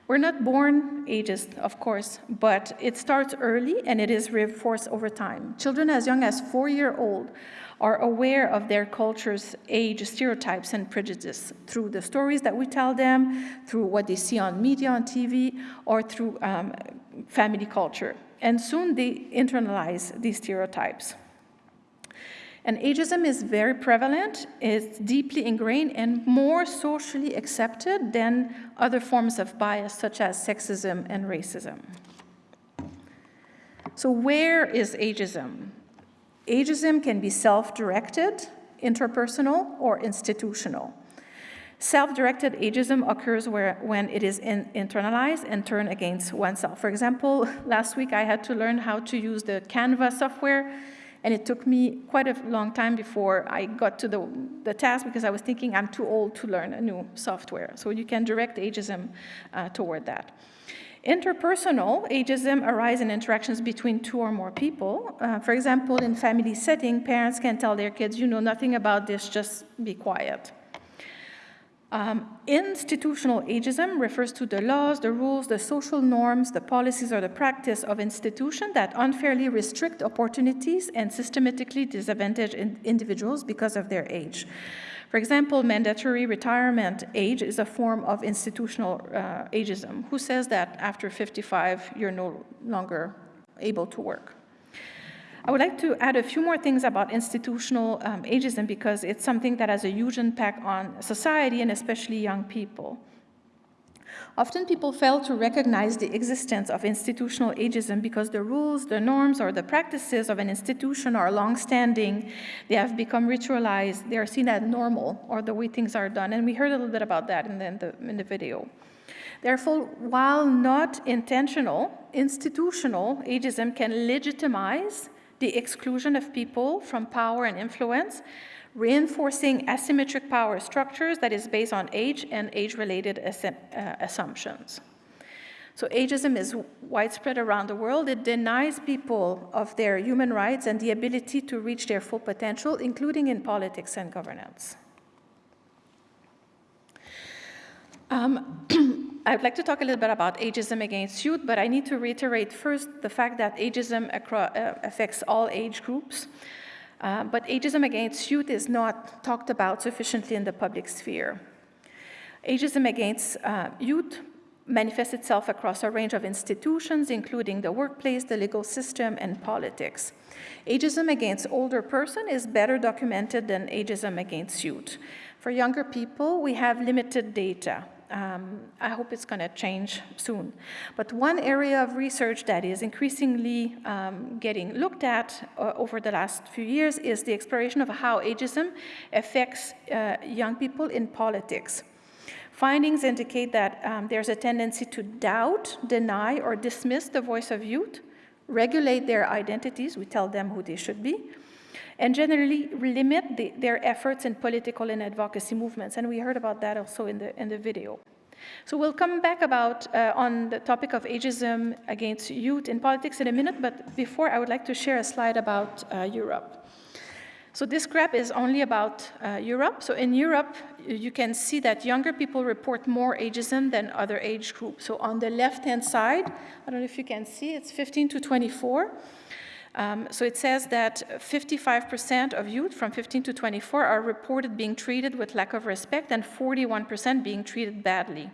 We're not born ageist, of course, but it starts early and it is reinforced over time. Children as young as four year old are aware of their culture's age stereotypes and prejudices through the stories that we tell them, through what they see on media, on TV, or through um, family culture. And soon they internalize these stereotypes. And ageism is very prevalent, it's deeply ingrained and more socially accepted than other forms of bias such as sexism and racism. So where is ageism? Ageism can be self-directed, interpersonal, or institutional. Self-directed ageism occurs where, when it is in, internalized and turned against oneself. For example, last week I had to learn how to use the Canva software, And it took me quite a long time before I got to the, the task because I was thinking I'm too old to learn a new software. So you can direct ageism uh, toward that. Interpersonal ageism arises in interactions between two or more people. Uh, for example, in family setting, parents can tell their kids, you know nothing about this, just be quiet. Um, institutional ageism refers to the laws, the rules, the social norms, the policies, or the practice of institutions that unfairly restrict opportunities and systematically disadvantage in individuals because of their age. For example, mandatory retirement age is a form of institutional uh, ageism. Who says that after 55 you're no longer able to work? I would like to add a few more things about institutional um, ageism because it's something that has a huge impact on society and especially young people. Often people fail to recognize the existence of institutional ageism because the rules, the norms, or the practices of an institution are long-standing. They have become ritualized. They are seen as normal or the way things are done. And we heard a little bit about that in the, in the, in the video. Therefore, while not intentional, institutional ageism can legitimize the exclusion of people from power and influence, reinforcing asymmetric power structures that is based on age and age-related uh, assumptions. So ageism is widespread around the world. It denies people of their human rights and the ability to reach their full potential, including in politics and governance. Um, I'd like to talk a little bit about ageism against youth, but I need to reiterate first the fact that ageism uh, affects all age groups. Uh, but ageism against youth is not talked about sufficiently in the public sphere. Ageism against uh, youth manifests itself across a range of institutions, including the workplace, the legal system, and politics. Ageism against older person is better documented than ageism against youth. For younger people, we have limited data. Um, I hope it's going to change soon. But one area of research that is increasingly um, getting looked at uh, over the last few years is the exploration of how ageism affects uh, young people in politics. Findings indicate that um, there's a tendency to doubt, deny, or dismiss the voice of youth, regulate their identities, we tell them who they should be, and generally limit the, their efforts in political and advocacy movements. And we heard about that also in the, in the video. So we'll come back about uh, on the topic of ageism against youth in politics in a minute, but before I would like to share a slide about uh, Europe. So this graph is only about uh, Europe. So in Europe, you can see that younger people report more ageism than other age groups. So on the left-hand side, I don't know if you can see, it's 15 to 24. Um, so it says that 55% of youth from 15 to 24 are reported being treated with lack of respect and 41% being treated badly.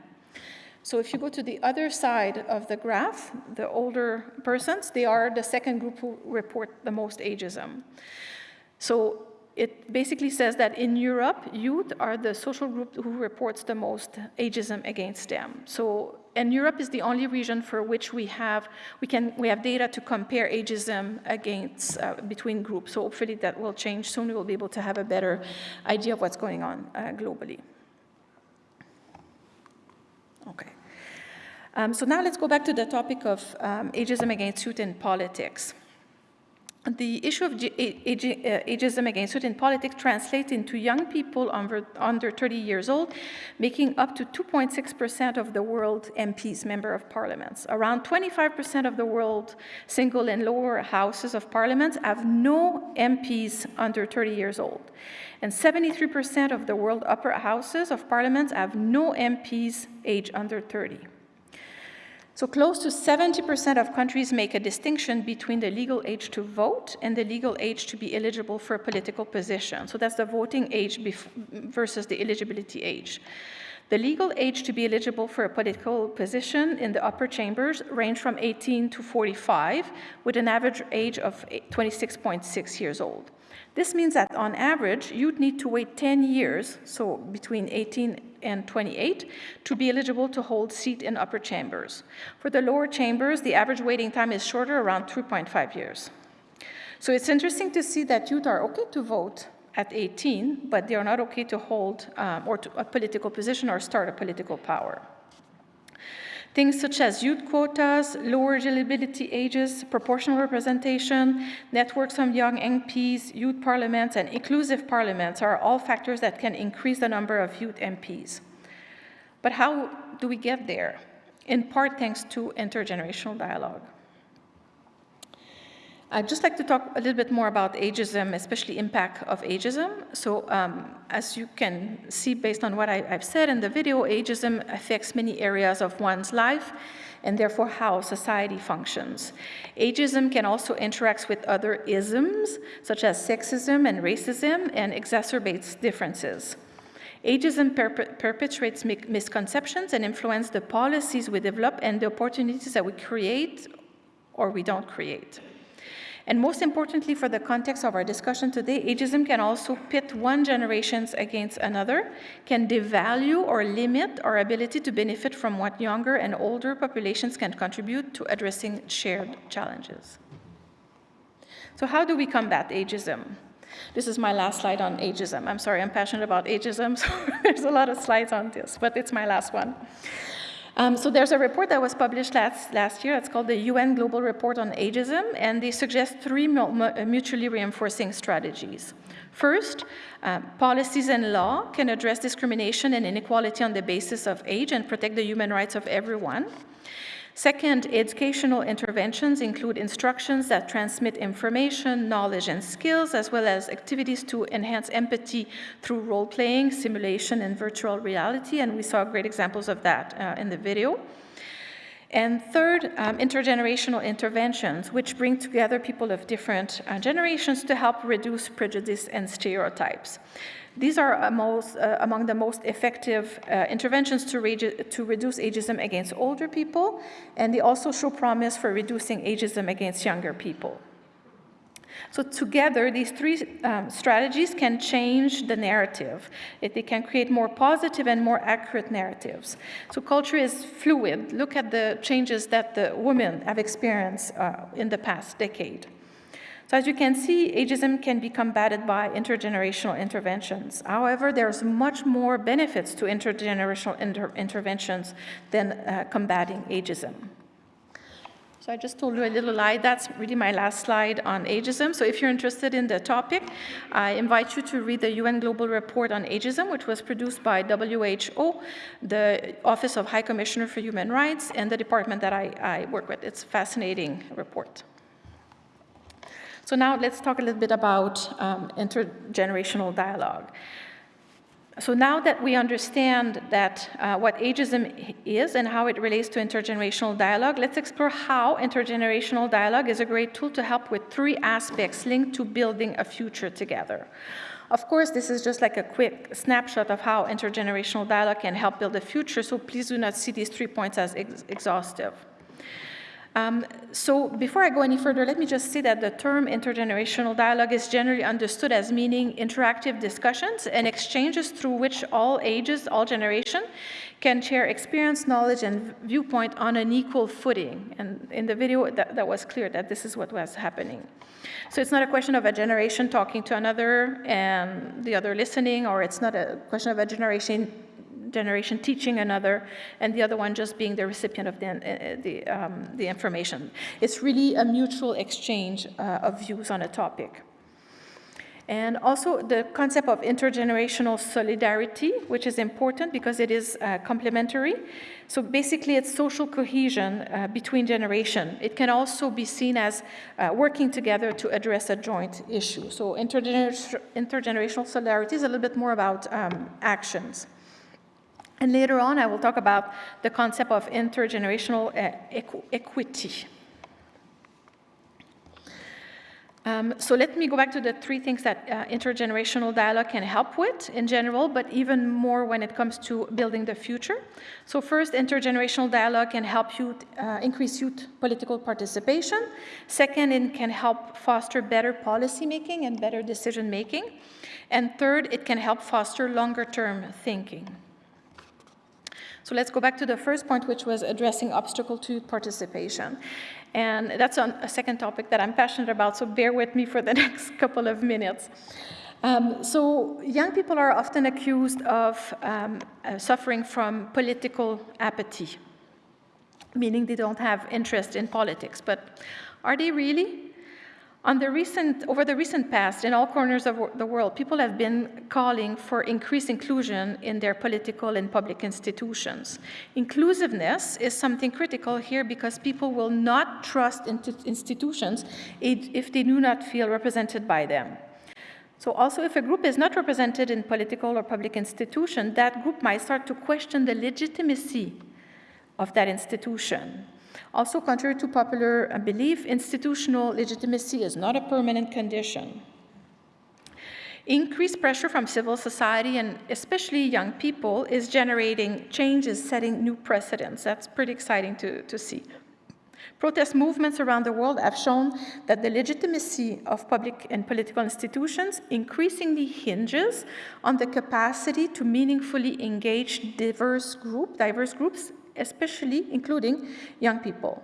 So if you go to the other side of the graph, the older persons, they are the second group who report the most ageism. So it basically says that in Europe, youth are the social group who reports the most ageism against them. So, and Europe is the only region for which we have, we can, we have data to compare ageism against, uh, between groups. So hopefully that will change soon. We'll be able to have a better idea of what's going on uh, globally. Okay. Um, so now let's go back to the topic of um, ageism against youth in politics the issue of uh, ageism against youth in politics translates into young people under, under 30 years old, making up to 2.6% of the world MPs, member of parliaments. Around 25% of the world single and lower houses of parliaments have no MPs under 30 years old. And 73% of the world upper houses of parliaments have no MPs age under 30. So close to 70% of countries make a distinction between the legal age to vote and the legal age to be eligible for a political position. So that's the voting age versus the eligibility age. The legal age to be eligible for a political position in the upper chambers range from 18 to 45, with an average age of 26.6 years old. This means that on average, you'd need to wait 10 years, so between 18 and 28 to be eligible to hold seat in upper chambers. For the lower chambers, the average waiting time is shorter, around 2.5 years. So it's interesting to see that youth are okay to vote at 18, but they are not okay to hold um, or to a political position or start a political power. Things such as youth quotas, lower eligibility ages, proportional representation, networks of young MPs, youth parliaments, and inclusive parliaments are all factors that can increase the number of youth MPs. But how do we get there? In part thanks to intergenerational dialogue. I'd just like to talk a little bit more about ageism, especially impact of ageism. So um, as you can see based on what I, have said in the video, ageism affects many areas of one's life and therefore how society functions. Ageism can also interact with other isms, such as sexism and racism, and exacerbates differences. Ageism perpetuates misconceptions and influences the policies we develop and the opportunities that we create or we don't create. And most importantly, for the context of our discussion today, ageism can also pit one generation against another, can devalue or limit our ability to benefit from what younger and older populations can contribute to addressing shared challenges. So how do we combat ageism? This is my last slide on ageism. I'm sorry, I'm passionate about ageism, so there's a lot of slides on this, but it's my last one. Um, so there's a report that was published last, last year. It's called the UN Global Report on Ageism, and they suggest three mutually reinforcing strategies. First, uh, policies and law can address discrimination and inequality on the basis of age and protect the human rights of everyone. Second, educational interventions include instructions that transmit information, knowledge, and skills, as well as activities to enhance empathy through role-playing, simulation, and virtual reality, and we saw great examples of that uh, in the video. And third, um, intergenerational interventions, which bring together people of different uh, generations to help reduce prejudice and stereotypes. These are uh, among the most effective uh, interventions to, to, reduce ageism against older people, and they also show promise for reducing ageism against younger people. So together, these three um, strategies can change the narrative. It, they can create more positive and more accurate narratives. So culture is fluid. Look at the changes that the women have experienced uh, in the past decade. So as you can see, ageism can be combated by intergenerational interventions. However, there's much more benefits to intergenerational inter interventions than uh, combating ageism. So I just told you a little lie. That's really my last slide on ageism. So if you're interested in the topic, I invite you to read the UN Global Report on Ageism, which was produced by WHO, the Office of High Commissioner for Human Rights, and the department that I, I work with. It's a fascinating report. So now let's talk a little bit about um, intergenerational dialogue. So now that we understand that uh, what ageism is and how it relates to intergenerational dialogue, let's explore how intergenerational dialogue is a great tool to help with three aspects linked to building a future together. Of course, this is just like a quick snapshot of how intergenerational dialogue can help build a future, so please do not see these three points as ex exhaustive. Um, so before I go any further, let me just say that the term intergenerational dialogue is generally understood as meaning interactive discussions and exchanges through which all ages, all generation can share experience, knowledge, and viewpoint on an equal footing. And in the video, that, that was clear that this is what was happening. So it's not a question of a generation talking to another and the other listening, or it's not a question of a generation generation teaching another, and the other one just being the recipient of the, uh, the, um, the information. It's really a mutual exchange uh, of views on a topic. And also the concept of intergenerational solidarity, which is important because it is uh, complementary. So basically it's social cohesion uh, between generation. It can also be seen as uh, working together to address a joint issue. So intergener intergenerational solidarity is a little bit more about um, actions. And later on, I will talk about the concept of intergenerational uh, equ equity. Um, so let me go back to the three things that uh, intergenerational dialogue can help with in general, but even more when it comes to building the future. So first, intergenerational dialogue can help youth, uh, increase youth political participation. Second, it can help foster better policy making and better decision making. And third, it can help foster longer term thinking. So let's go back to the first point, which was addressing obstacle to participation. And that's a second topic that I'm passionate about, so bear with me for the next couple of minutes. Um, so young people are often accused of um, uh, suffering from political apathy. meaning they don't have interest in politics. But are they really? On the recent, over the recent past, in all corners of the world, people have been calling for increased inclusion in their political and public institutions. Inclusiveness is something critical here because people will not trust institutions if they do not feel represented by them. So also if a group is not represented in political or public institution, that group might start to question the legitimacy of that institution. Also, contrary to popular uh, belief, institutional legitimacy is not a permanent condition. Increased pressure from civil society and especially young people is generating changes, setting new precedents. That's pretty exciting to, to see. Protest movements around the world have shown that the legitimacy of public and political institutions increasingly hinges on the capacity to meaningfully engage diverse, group, diverse groups especially including young people.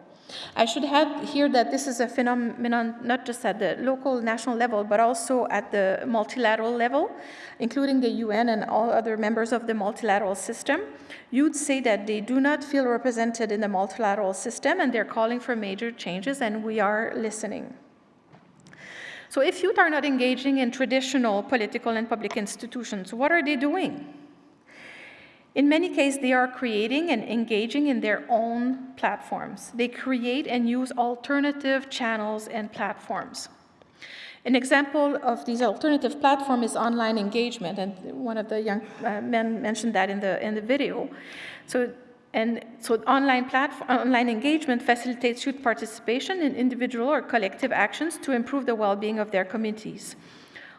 I should add here that this is a phenomenon not just at the local, national level, but also at the multilateral level, including the UN and all other members of the multilateral system. You'd say that they do not feel represented in the multilateral system and they're calling for major changes and we are listening. So if youth are not engaging in traditional political and public institutions, what are they doing? In many cases, they are creating and engaging in their own platforms. They create and use alternative channels and platforms. An example of these alternative platform is online engagement, and one of the young uh, men mentioned that in the, in the video. So, and so online, platform, online engagement facilitates youth participation in individual or collective actions to improve the well-being of their communities.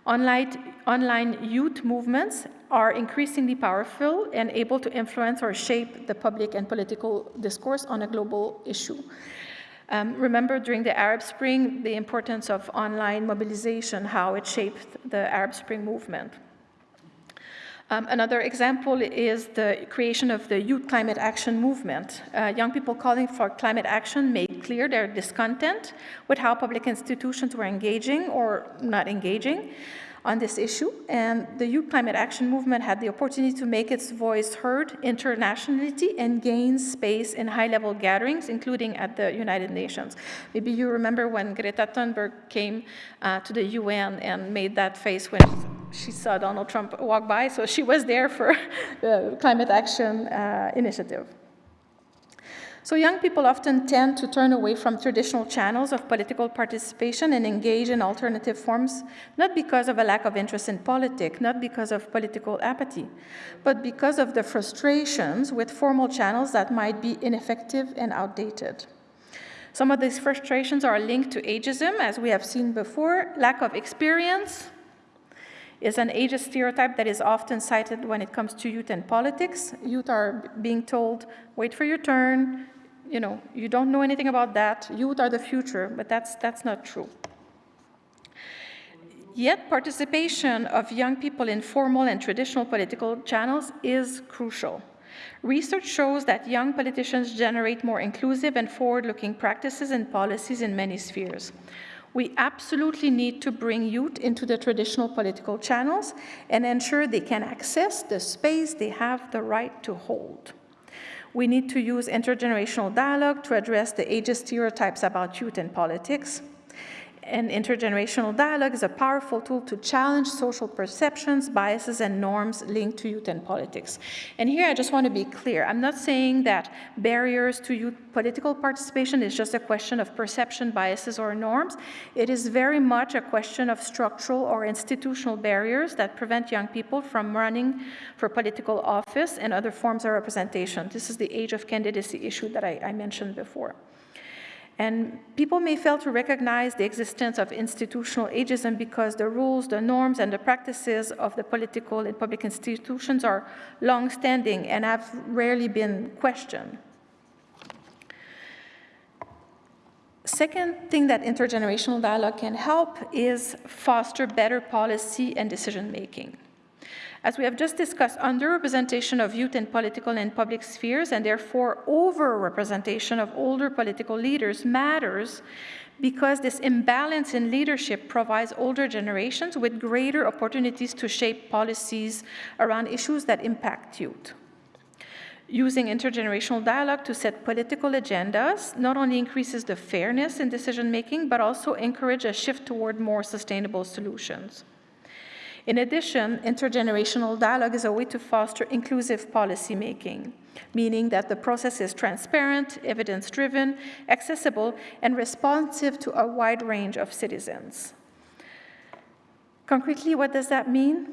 Online, online youth movements are increasingly powerful and able to influence or shape the public and political discourse on a global issue. Um, remember during the Arab Spring, the importance of online mobilization, how it shaped the Arab Spring movement. Um, another example is the creation of the Youth Climate Action Movement. Uh, young people calling for climate action made clear their discontent with how public institutions were engaging or not engaging on this issue, and the Youth Climate Action Movement had the opportunity to make its voice heard internationally and gain space in high-level gatherings, including at the United Nations. Maybe you remember when Greta Thunberg came uh, to the UN and made that face when she saw Donald Trump walk by, so she was there for the Climate Action uh, Initiative. So young people often tend to turn away from traditional channels of political participation and engage in alternative forms, not because of a lack of interest in politics, not because of political apathy, but because of the frustrations with formal channels that might be ineffective and outdated. Some of these frustrations are linked to ageism, as we have seen before, lack of experience, is an ageist stereotype that is often cited when it comes to youth and politics. Youth are being told, wait for your turn, you know, you don't know anything about that, youth are the future, but that's, that's not true. Yet participation of young people in formal and traditional political channels is crucial. Research shows that young politicians generate more inclusive and forward-looking practices and policies in many spheres. We absolutely need to bring youth into the traditional political channels and ensure they can access the space they have the right to hold. We need to use intergenerational dialogue to address the ageist stereotypes about youth and politics. And intergenerational dialogue is a powerful tool to challenge social perceptions, biases, and norms linked to youth and politics. And here I just want to be clear. I'm not saying that barriers to youth political participation is just a question of perception, biases, or norms. It is very much a question of structural or institutional barriers that prevent young people from running for political office and other forms of representation. This is the age of candidacy issue that I, I mentioned before. And people may fail to recognize the existence of institutional ageism because the rules, the norms, and the practices of the political and public institutions are long-standing and have rarely been questioned. Second thing that intergenerational dialogue can help is foster better policy and decision-making. As we have just discussed, underrepresentation of youth in political and public spheres, and therefore over-representation of older political leaders matters because this imbalance in leadership provides older generations with greater opportunities to shape policies around issues that impact youth. Using intergenerational dialogue to set political agendas not only increases the fairness in decision making, but also encourage a shift toward more sustainable solutions. In addition, intergenerational dialogue is a way to foster inclusive policymaking, meaning that the process is transparent, evidence-driven, accessible, and responsive to a wide range of citizens. Concretely, what does that mean?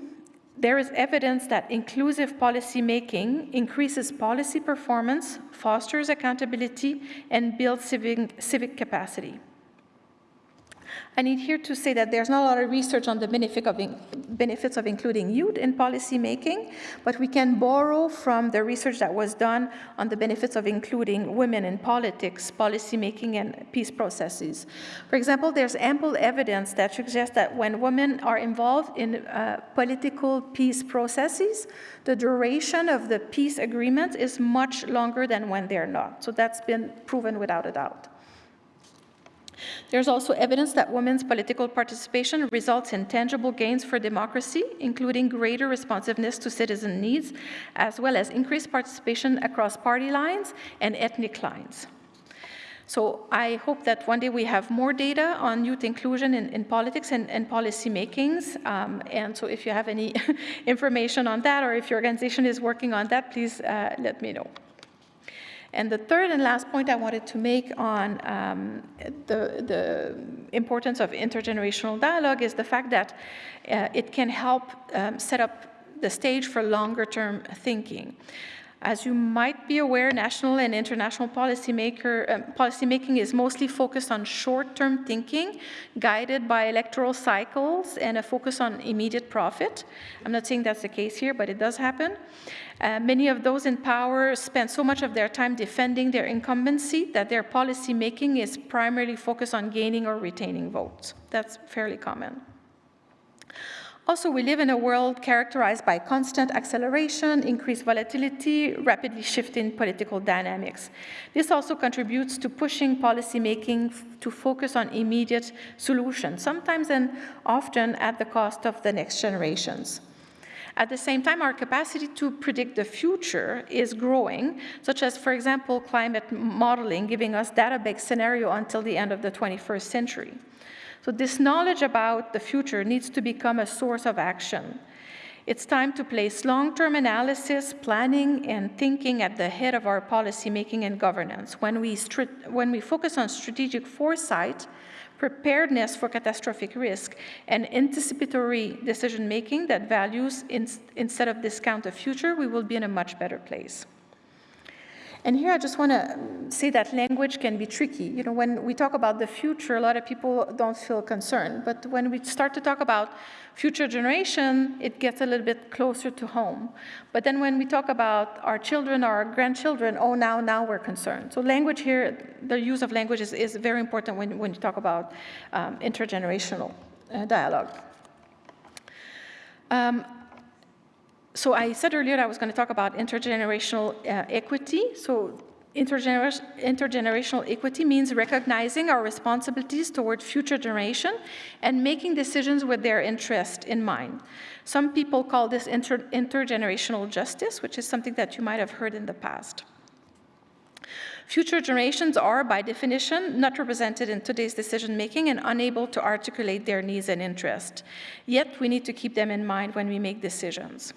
There is evidence that inclusive policymaking increases policy performance, fosters accountability, and builds civic, civic capacity. I need here to say that there's not a lot of research on the benefit of benefits of including youth in policy making, but we can borrow from the research that was done on the benefits of including women in politics, policy making, and peace processes. For example, there's ample evidence that suggests that when women are involved in uh, political peace processes, the duration of the peace agreement is much longer than when they're not. So that's been proven without a doubt. There's also evidence that women's political participation results in tangible gains for democracy, including greater responsiveness to citizen needs, as well as increased participation across party lines and ethnic lines. So I hope that one day we have more data on youth inclusion in, in politics and, and policy makings. Um, and so if you have any information on that or if your organization is working on that, please uh, let me know. And the third and last point I wanted to make on um, the, the, importance of intergenerational dialogue is the fact that uh, it can help um, set up the stage for longer term thinking. As you might be aware, national and international policymaker, um, policymaking is mostly focused on short-term thinking, guided by electoral cycles and a focus on immediate profit. I'm not saying that's the case here, but it does happen. Uh, many of those in power spend so much of their time defending their incumbency that their policymaking is primarily focused on gaining or retaining votes. That's fairly common. Also, we live in a world characterized by constant acceleration, increased volatility, rapidly shifting political dynamics. This also contributes to pushing policymaking to focus on immediate solutions, sometimes and often at the cost of the next generations. At the same time, our capacity to predict the future is growing, such as, for example, climate modeling, giving us data-based scenario until the end of the 21st century. So this knowledge about the future needs to become a source of action. It's time to place long-term analysis, planning, and thinking at the head of our policymaking and governance. When we, when we focus on strategic foresight, preparedness for catastrophic risk, and anticipatory decision making that values in, instead of discount the future, we will be in a much better place. And here I just want to say that language can be tricky. You know, when we talk about the future, a lot of people don't feel concerned. But when we start to talk about future generation, it gets a little bit closer to home. But then when we talk about our children or our grandchildren, oh, now, now we're concerned. So language here, the use of language is, is very important when, when you talk about um, intergenerational uh, dialogue. Um, so I said earlier I was going to talk about intergenerational uh, equity. So intergener intergenerational equity means recognizing our responsibilities toward future generation and making decisions with their interest in mind. Some people call this inter intergenerational justice, which is something that you might have heard in the past. Future generations are, by definition, not represented in today's decision-making and unable to articulate their needs and interests. Yet, we need to keep them in mind when we make decisions.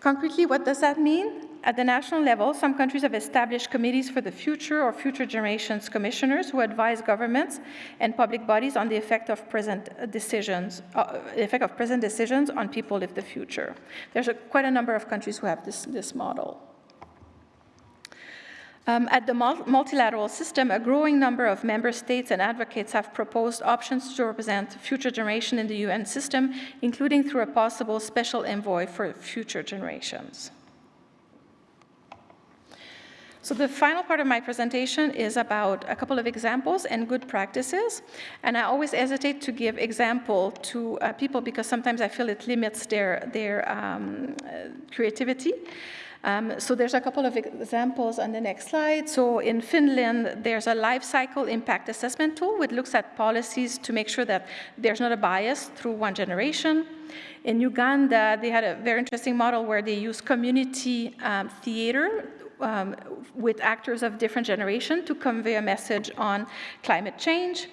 Concretely, what does that mean? At the national level, some countries have established committees for the future or future generations commissioners who advise governments and public bodies on the effect of present decisions, uh, effect of present decisions on people of the future. There's a, quite a number of countries who have this, this model. Um, at the multilateral system, a growing number of member states and advocates have proposed options to represent future generation in the UN system, including through a possible special envoy for future generations. So the final part of my presentation is about a couple of examples and good practices. And I always hesitate to give example to uh, people because sometimes I feel it limits their, their um, uh, creativity. Um, so there's a couple of examples on the next slide. So in Finland, there's a life cycle impact assessment tool which looks at policies to make sure that there's not a bias through one generation. In Uganda, they had a very interesting model where they use community um, theater um, with actors of different generation to convey a message on climate change.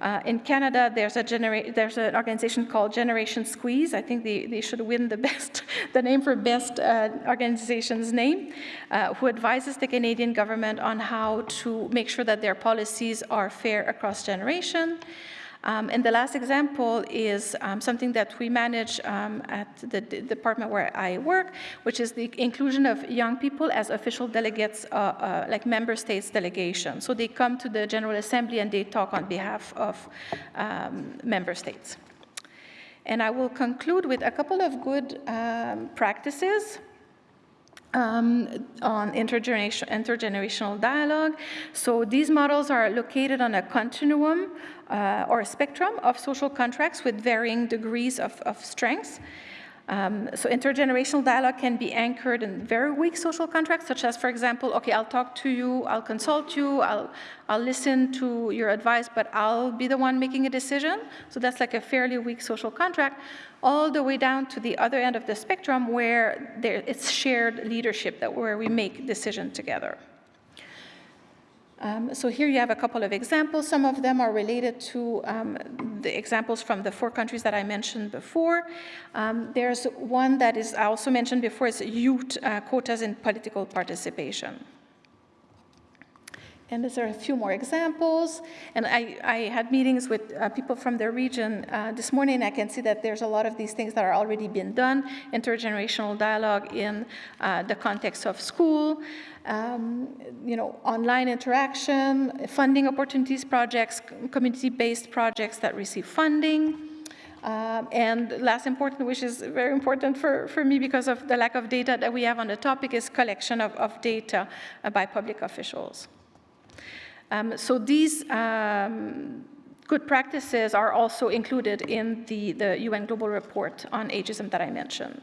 Uh, in Canada, there's, a there's an organization called Generation Squeeze. I think they, they should win the best, the name for best uh, organization's name, uh, who advises the Canadian government on how to make sure that their policies are fair across generation. Um, and the last example is um, something that we manage um, at the, department where I work, which is the inclusion of young people as official delegates, uh, uh, like member states delegation. So they come to the General Assembly and they talk on behalf of um, member states. And I will conclude with a couple of good um, practices um, on intergeneration, intergenerational dialogue. So these models are located on a continuum uh, or a spectrum of social contracts with varying degrees of, of strength. Um, so intergenerational dialogue can be anchored in very weak social contracts, such as, for example, okay, I'll talk to you, I'll consult you, I'll, I'll listen to your advice, but I'll be the one making a decision. So that's like a fairly weak social contract, all the way down to the other end of the spectrum where there, it's shared leadership, that where we make decisions together. Um, so here you have a couple of examples. Some of them are related to um, the examples from the four countries that I mentioned before. Um, there's one that is I also mentioned before, is youth uh, quotas in political participation. And there are a few more examples. And I, I had meetings with uh, people from the region uh, this morning. I can see that there's a lot of these things that are already being done, intergenerational dialogue in uh, the context of school, um, you know, online interaction, funding opportunities projects, community-based projects that receive funding. Um, and last important, which is very important for, for me because of the lack of data that we have on the topic, is collection of, of data uh, by public officials. Um, so these um, good practices are also included in the, the UN Global Report on Ageism that I mentioned.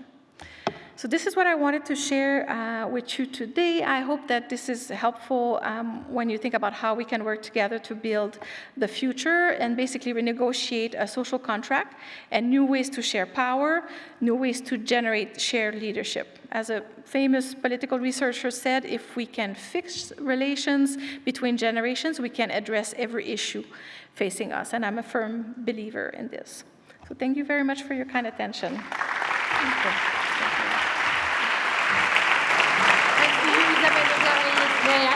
So this is what I wanted to share uh, with you today. I hope that this is helpful um, when you think about how we can work together to build the future and basically renegotiate a social contract and new ways to share power, new ways to generate shared leadership. As a famous political researcher said, if we can fix relations between generations, we can address every issue facing us. And I'm a firm believer in this. So thank you very much for your kind attention.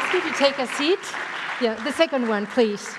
Ask you to take a seat? Yeah, the second one, please.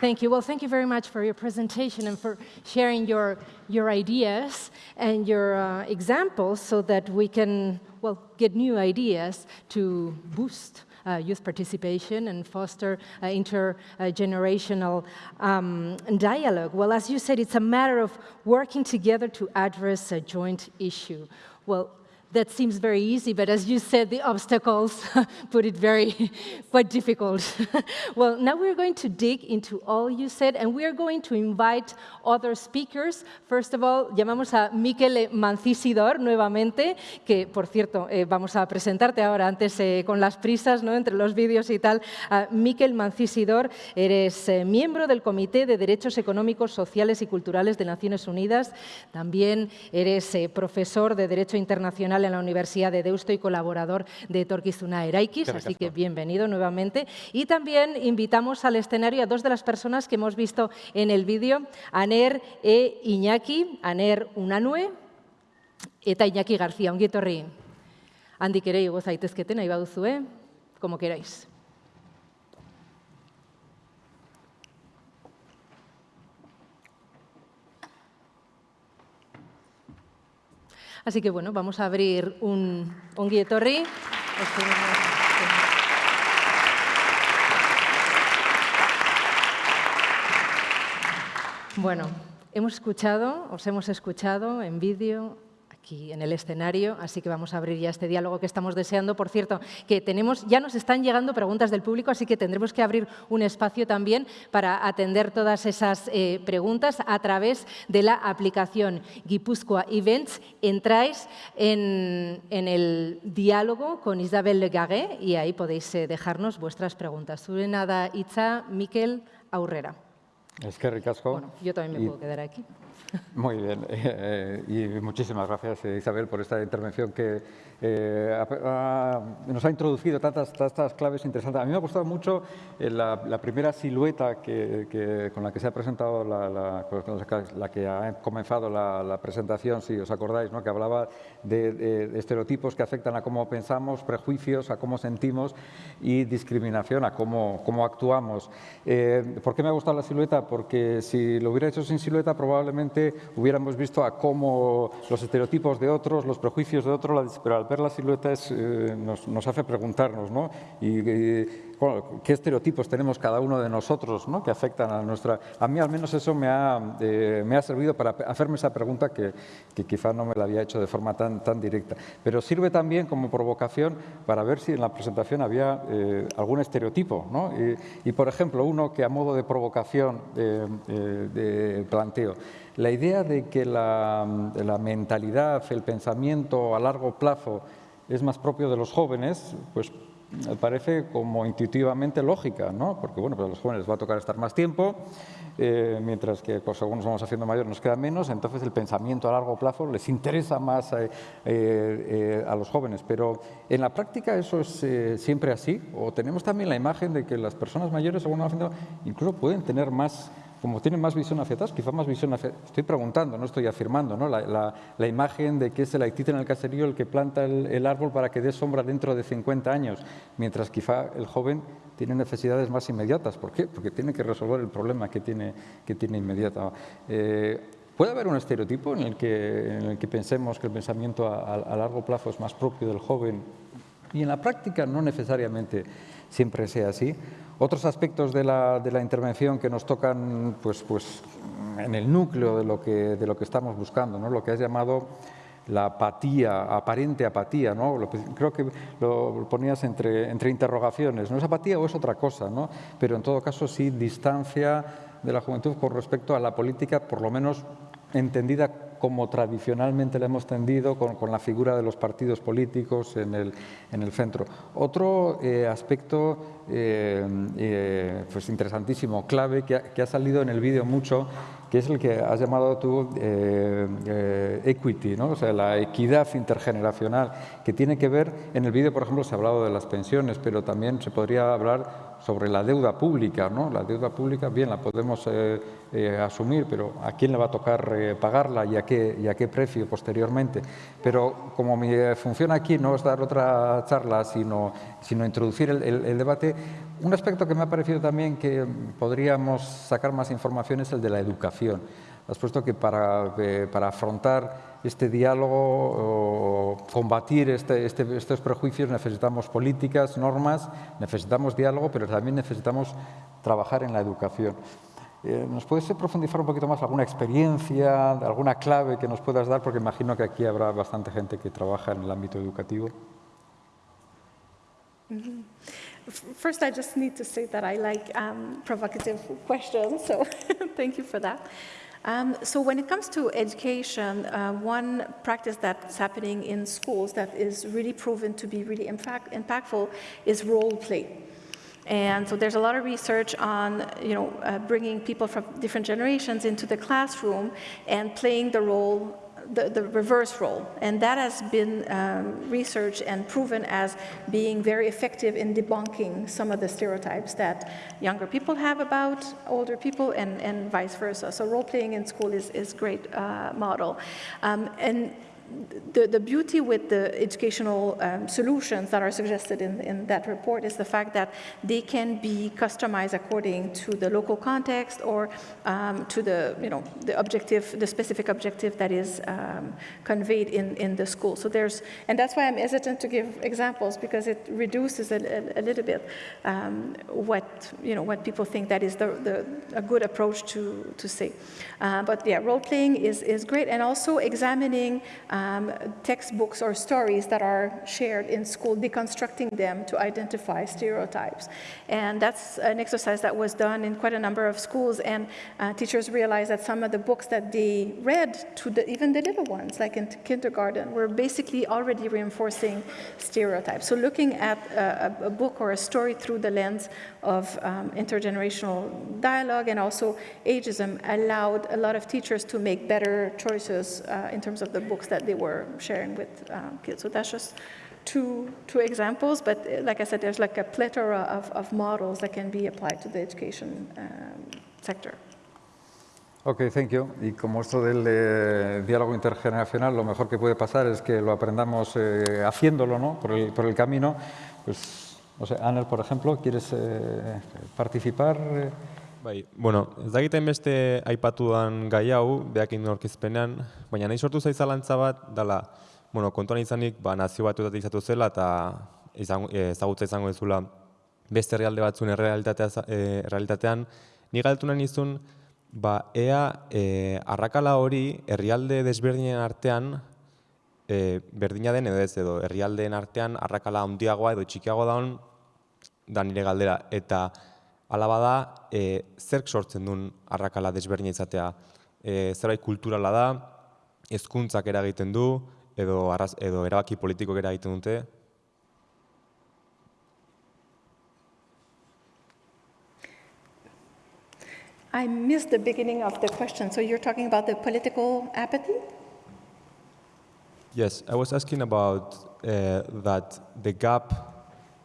Thank you. Well, thank you very much for your presentation and for sharing your, your ideas and your uh, examples so that we can, well, get new ideas to boost uh, youth participation and foster uh, intergenerational um, dialogue. Well, as you said, it's a matter of working together to address a joint issue. Well, that seems very easy, but as you said, the obstacles put it very quite difficult. well, now we're going to dig into all you said, and we're going to invite other speakers. First of all, llamamos a Miquel Mancisidor nuevamente, que, por cierto, eh, vamos a presentarte ahora antes eh, con las prisas, ¿no? entre los vídeos y tal. Uh, Miquel Mancisidor, eres eh, miembro del Comité de Derechos Económicos, Sociales y Culturales de Naciones Unidas. También eres profesor de Derecho Internacional en la Universidad de Deusto y colaborador de Torquizuna Eraikis, así que bienvenido nuevamente. Y también invitamos al escenario a dos de las personas que hemos visto en el vídeo, Aner e Iñaki, Aner Unanue eta Iñaki García, ongi etorri. Handik ere igo zaitezketen, nahi baduzue, como queráis. Así que bueno, vamos a abrir un, guietorri. Bueno, hemos escuchado, os hemos escuchado en vídeo aquí en el escenario, así que vamos a abrir ya este diálogo que estamos deseando. Por cierto, que tenemos, ya nos están llegando preguntas del público, así que tendremos que abrir un espacio también para atender todas esas eh, preguntas a través de la aplicación Guipúzcoa Events. Entráis en, en el diálogo con Isabel Legaré y ahí podéis eh, dejarnos vuestras preguntas. Surena da hitza, Miquel Aurrera. Es que ricasco. Bueno, yo también me Y- puedo quedar aquí. Muy bien, eh, y muchísimas gracias eh, Isabel por esta intervención que eh, nos ha introducido tantas, tantas claves interesantes. A mí me ha gustado mucho eh, la, primera silueta que, con la que se ha presentado, la, la- que- ha comenzado la, presentación, si os acordáis, ¿no? que hablaba de, estereotipos que afectan a cómo pensamos, prejuicios, a cómo sentimos y discriminación, a cómo, cómo actuamos. Eh, ¿Por qué me ha gustado la silueta? Porque si lo hubiera hecho sin silueta, probablemente hubiéramos visto a cómo los estereotipos de otros, los prejuicios de otros, la ver la silueta es, eh, nos, hace preguntarnos, ¿no? Y, bueno, ¿qué estereotipos tenemos cada uno de nosotros, ¿no? Que afectan a nuestra... A mí al menos eso me ha, eh, me ha servido para hacerme esa pregunta que, que quizá no me la había hecho de forma tan, tan directa. Pero sirve también como provocación para ver si en la presentación había eh, algún estereotipo, ¿no? Y, por ejemplo, uno que a modo de provocación eh, eh, planteo, la idea de que la, la mentalidad, el pensamiento a largo plazo es más propio de los jóvenes, pues parece como intuitivamente lógica, ¿no? Porque bueno, pues a los jóvenes les va a tocar estar más tiempo, eh, mientras que pues, según nos vamos haciendo mayores nos queda menos, entonces el pensamiento a largo plazo les interesa más eh, eh, a los jóvenes. Pero en la práctica eso es siempre así, o tenemos también la imagen de que las personas mayores, según vamos haciendo, incluso pueden tener más como tienen más visión hacia atrás, quizá más visión hacia... Estoy preguntando, no estoy afirmando, ¿no? La, la- imagen de que es el haitita en el caserío el que planta el, árbol para que dé sombra dentro de 50 años, mientras quizá el joven tiene necesidades más inmediatas. ¿Por qué? Porque tiene que resolver el problema que tiene, que tiene inmediata. Eh, ¿Puede haber un estereotipo en el que, en el que pensemos que el pensamiento a largo plazo es más propio del joven y en la práctica no necesariamente siempre sea así. Otros aspectos de la, de la intervención que nos tocan pues, pues, en el núcleo de lo que, de lo que estamos buscando, ¿no? lo que has llamado la apatía, aparente apatía, ¿no? Creo que lo ponías entre, entre interrogaciones, ¿no es apatía o es otra cosa? ¿no? Pero en todo caso sí distancia de la juventud con respecto a la política, por lo menos entendida como tradicionalmente la hemos tendido, con, con la figura de los partidos políticos en el, en el centro. Otro eh, aspecto eh, eh, pues interesantísimo, clave, que ha, que ha salido en el vídeo mucho, que es el que has llamado tú equity, ¿no? o sea, la equidad intergeneracional, que tiene que ver, en el vídeo, por ejemplo, se ha hablado de las pensiones, pero también se podría hablar sobre la deuda pública. ¿no? La deuda pública, bien, la podemos eh, eh, asumir, pero ¿a quién le va a tocar eh, pagarla y a, qué, y a qué precio posteriormente? Pero como mi función aquí no es dar otra charla, sino, sino introducir el, el- el debate, un aspecto que me ha parecido también que podríamos sacar más información es el de la educación. Has puesto que para, eh, para afrontar este diálogo o combatir este- este- estos prejuicios necesitamos políticas, normas, necesitamos diálogo, pero también necesitamos trabajar en la educación. Eh, ¿Nos puedes profundizar un poquito más alguna experiencia, alguna clave que nos puedas dar? Porque imagino que aquí habrá bastante gente que trabaja en el ámbito educativo. Mhm. F- First, I just need to say that I like um, provocative questions, so thank you for that. Um, so, when it comes to education, uh, one practice that's happening in schools that is really proven to be really impact- impactful is role play. And so there's a lot of research on, you know, uh, bringing people from different generations into the classroom and playing the role, the, the reverse role. And that has been um, researched and proven as being very effective in debunking some of the stereotypes that younger people have about older people and, and vice versa. So role playing in school is, is great uh, model. Um, and the, the beauty with the educational um, solutions that are suggested in, in that report is the fact that they can be customized according to the local context or um, to the, you know, the objective, the specific objective that is um, conveyed in, in the school. So there's, and that's why I'm hesitant to give examples because it reduces a, a, a little bit um, what, you know, what people think that is the, the, a good approach to, to say. Uh, but yeah, role playing is, is great and also examining um, textbooks or stories that are shared in school, deconstructing them to identify stereotypes. And that's an exercise that was done in quite a number of schools, and uh, teachers realized that some of the books that they read to the, even the little ones, like in kindergarten, were basically already reinforcing stereotypes. So looking at a, a book or a story through the lens of um, intergenerational dialogue and also ageism allowed a lot of teachers to make better choices uh, in terms of the books that they were sharing with um, kids. So that's just two, two examples, but uh, like I said, there's like a plethora of, of models that can be applied to the education um, sector. Ok, thank you. Y como esto del eh, diálogo intergeneracional, lo mejor que puede pasar es que lo aprendamos eh, haciéndolo, ¿no? Por el, por el camino. Pues, no sé, Anel, por ejemplo, ¿quieres eh, participar? Bai, bueno, ez dakiten beste aipatudan gai hau, behakin aurkezpenean, baina nahi sortu zaizalantza bat, dala, bueno, kontuan izanik, ba, nazio batuetat izatu zela, eta izango, ezagutza izango ezula beste herrialde batzuen errealitatea, e, realitatean, ni galtu nahi nizun, ba, ea e, arrakala hori herrialde desberdinen artean e, berdina den edo ez edo, herrialdeen artean arrakala handiagoa edo txikiagoa daun da nire galdera. Eta alaba da, e, zerk sortzen duen arrakala desberdina izatea. E, zerbait kulturala da, hezkuntzak eragiten du, edo, arraz, edo erabaki politikoak eragiten dute. I missed the beginning of the question. So you're talking about the political apathy? Yes, I was asking about uh, that the gap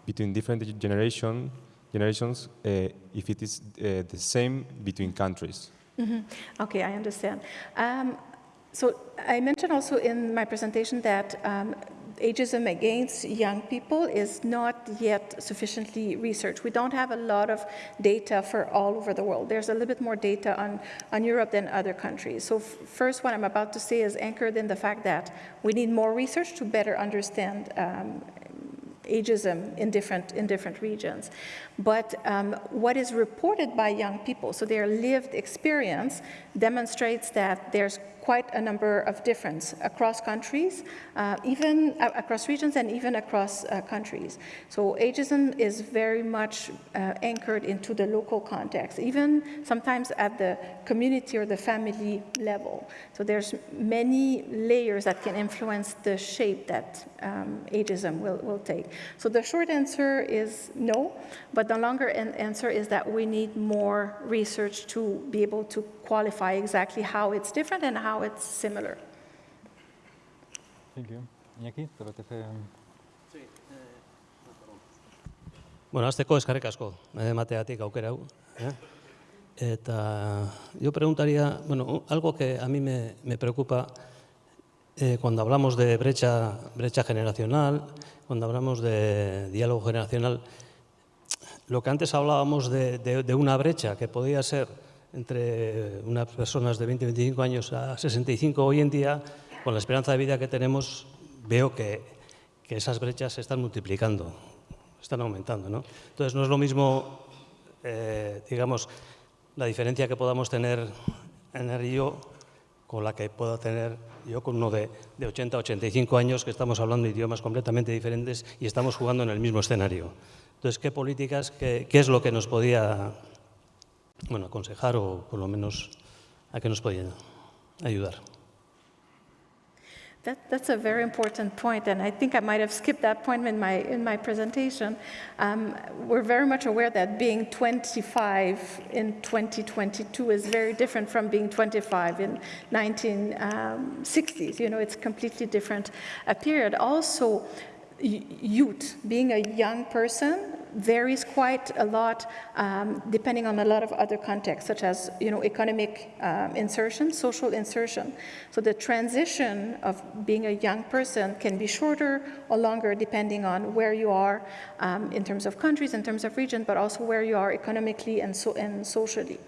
between different generation, generations, uh, if it is uh, the same between countries. Mm -hmm. Okay, I understand. Um, so I mentioned also in my presentation that um, ageism against young people is not yet sufficiently researched. We don't have a lot of data for all over the world. There's a little bit more data on, on Europe than other countries. So first, what I'm about to say is anchored in the fact that we need more research to better understand um, ageism in different, in different regions. But um, what is reported by young people, so their lived experience, demonstrates that there's quite a number of difference across countries, uh, even uh, across regions and even across uh, countries. So ageism is very much uh, anchored into the local context, even sometimes at the community or the family level. So there's many layers that can influence the shape that um, ageism will, will take. So the short answer is no, but the longer answer is that we need more research to be able to qualify exactly how it's different and how it's similar. Thank you. Iñaki, te. Bueno, azteko eskarrik asko, emateatik aukera hau. ¿eh? Eta yo preguntaría, bueno, algo que a mí me, me preocupa eh, cuando hablamos de brecha, brecha generacional, cuando hablamos de diálogo generacional, lo que antes hablábamos de, de, de una brecha que podía ser entre unas personas de 20, 25 años a 65 hoy en día, con la esperanza de vida que tenemos, veo que, que esas brechas se están multiplicando, están aumentando. ¿no? Entonces, no es lo mismo, eh, digamos, la diferencia que podamos tener en el yo con la que puedo tener yo con uno de, de 80, 85 años, que estamos hablando idiomas completamente diferentes y estamos jugando en el mismo escenario. Entonces, ¿qué políticas, qué, qué es lo que nos podía bueno, aconsejar o por lo menos a qué nos ayudar. That, that's a very important point, and I think I might have skipped that point in my, in my presentation. Um, we're very much aware that being 25 in 2022 is very different from being 25 in 1960s. You know, it's a completely different uh, period. Also, youth, being a young person, varies quite a lot um, depending on a lot of other contexts, such as you know, economic um, insertion, social insertion. So the transition of being a young person can be shorter or longer depending on where you are um, in terms of countries, in terms of region, but also where you are economically and, so, and socially.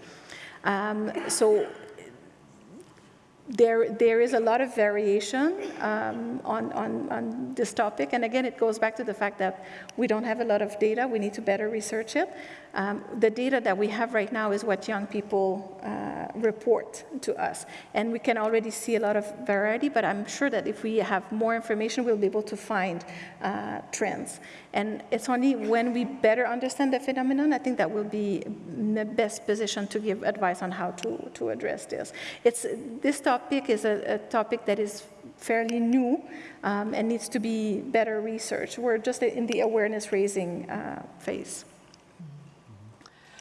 Um, so there, there is a lot of variation um, on, on, on this topic. And again, it goes back to the fact that we don't have a lot of data. We need to better research it. Um, the data that we have right now is what young people uh, report to us. And we can already see a lot of variety, but I'm sure that if we have more information, we'll be able to find uh, trends. And it's only when we better understand the phenomenon, I think that we'll be in the best position to give advice on how to, to address this. It's, this topic is a, a topic that is fairly new um, and needs to be better researched. We're just in the awareness raising uh, phase.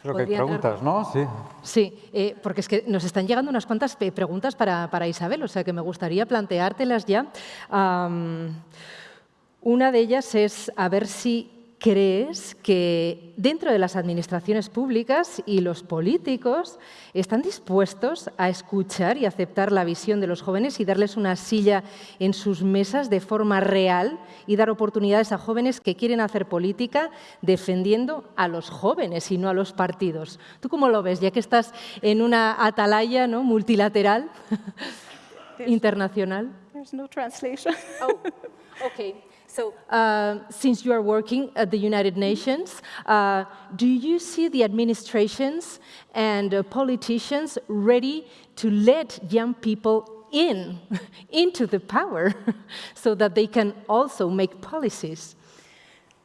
Que preguntas, ¿no? Sí. Sí, eh, porque es que nos están llegando unas cuantas preguntas para, para, Isabel, o sea que me gustaría planteártelas ya. Um, una de ellas es a ver si crees que dentro de las administraciones públicas y los políticos están dispuestos a escuchar y aceptar la visión de los jóvenes y darles una silla en sus mesas de forma real y dar oportunidades a jóvenes que quieren hacer política defendiendo a los jóvenes y no a los partidos. ¿Tú cómo lo ves, ya que estás en una atalaya ¿no? multilateral internacional? There's no translation. oh, okay. So, uh, since you are working at the United Nations, uh, do you see the administrations and uh, politicians ready to let young people in, into the power, so that they can also make policies?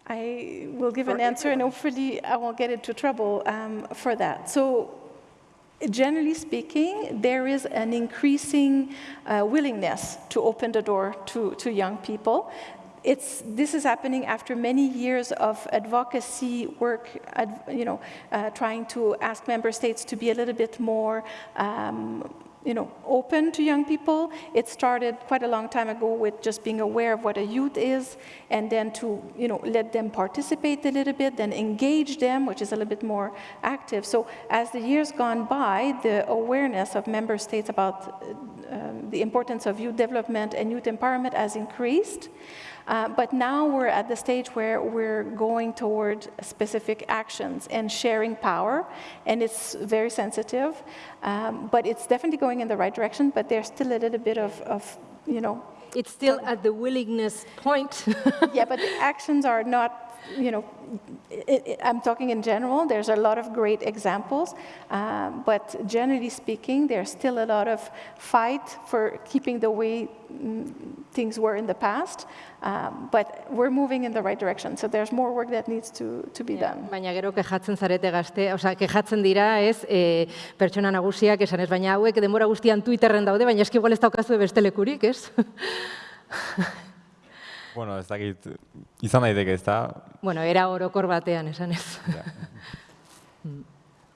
I will give an answer, and hopefully I won't get into trouble um, for that. So, generally speaking, there is an increasing uh, willingness to open the door to, to young people it's, this is happening after many years of advocacy work, you know, uh, trying to ask member states to be a little bit more um, you know, open to young people. It started quite a long time ago with just being aware of what a youth is, and then to, you know, let them participate a little bit, then engage them, which is a little bit more active. So as the years gone by, the awareness of member states about um, the importance of youth development and youth empowerment has increased. Uh, but now we're at the stage where we're going toward specific actions and sharing power, and it's very sensitive, um, but it's definitely going in the right direction, but there's still a little bit of, of you know, it's still at the willingness point. yeah, but the actions are not you know, it, it, I'm talking in general, there's a lot of great examples, um, but generally speaking, there's still a lot of fight for keeping the way mm, things were in the past, um, but we're moving in the right direction, so there's more work that needs to, to be done. Baina gero kejatzen zarete gazte, oza, kejatzen dira ez e, pertsona nagusiak esan ez, baina hauek denbora guztian Twitterren daude, baina eski igual ez daukazu beste lekurik, ez? Bueno, ez dakit, izan daiteke, ez da? Bueno, era orokor batean, esan ez.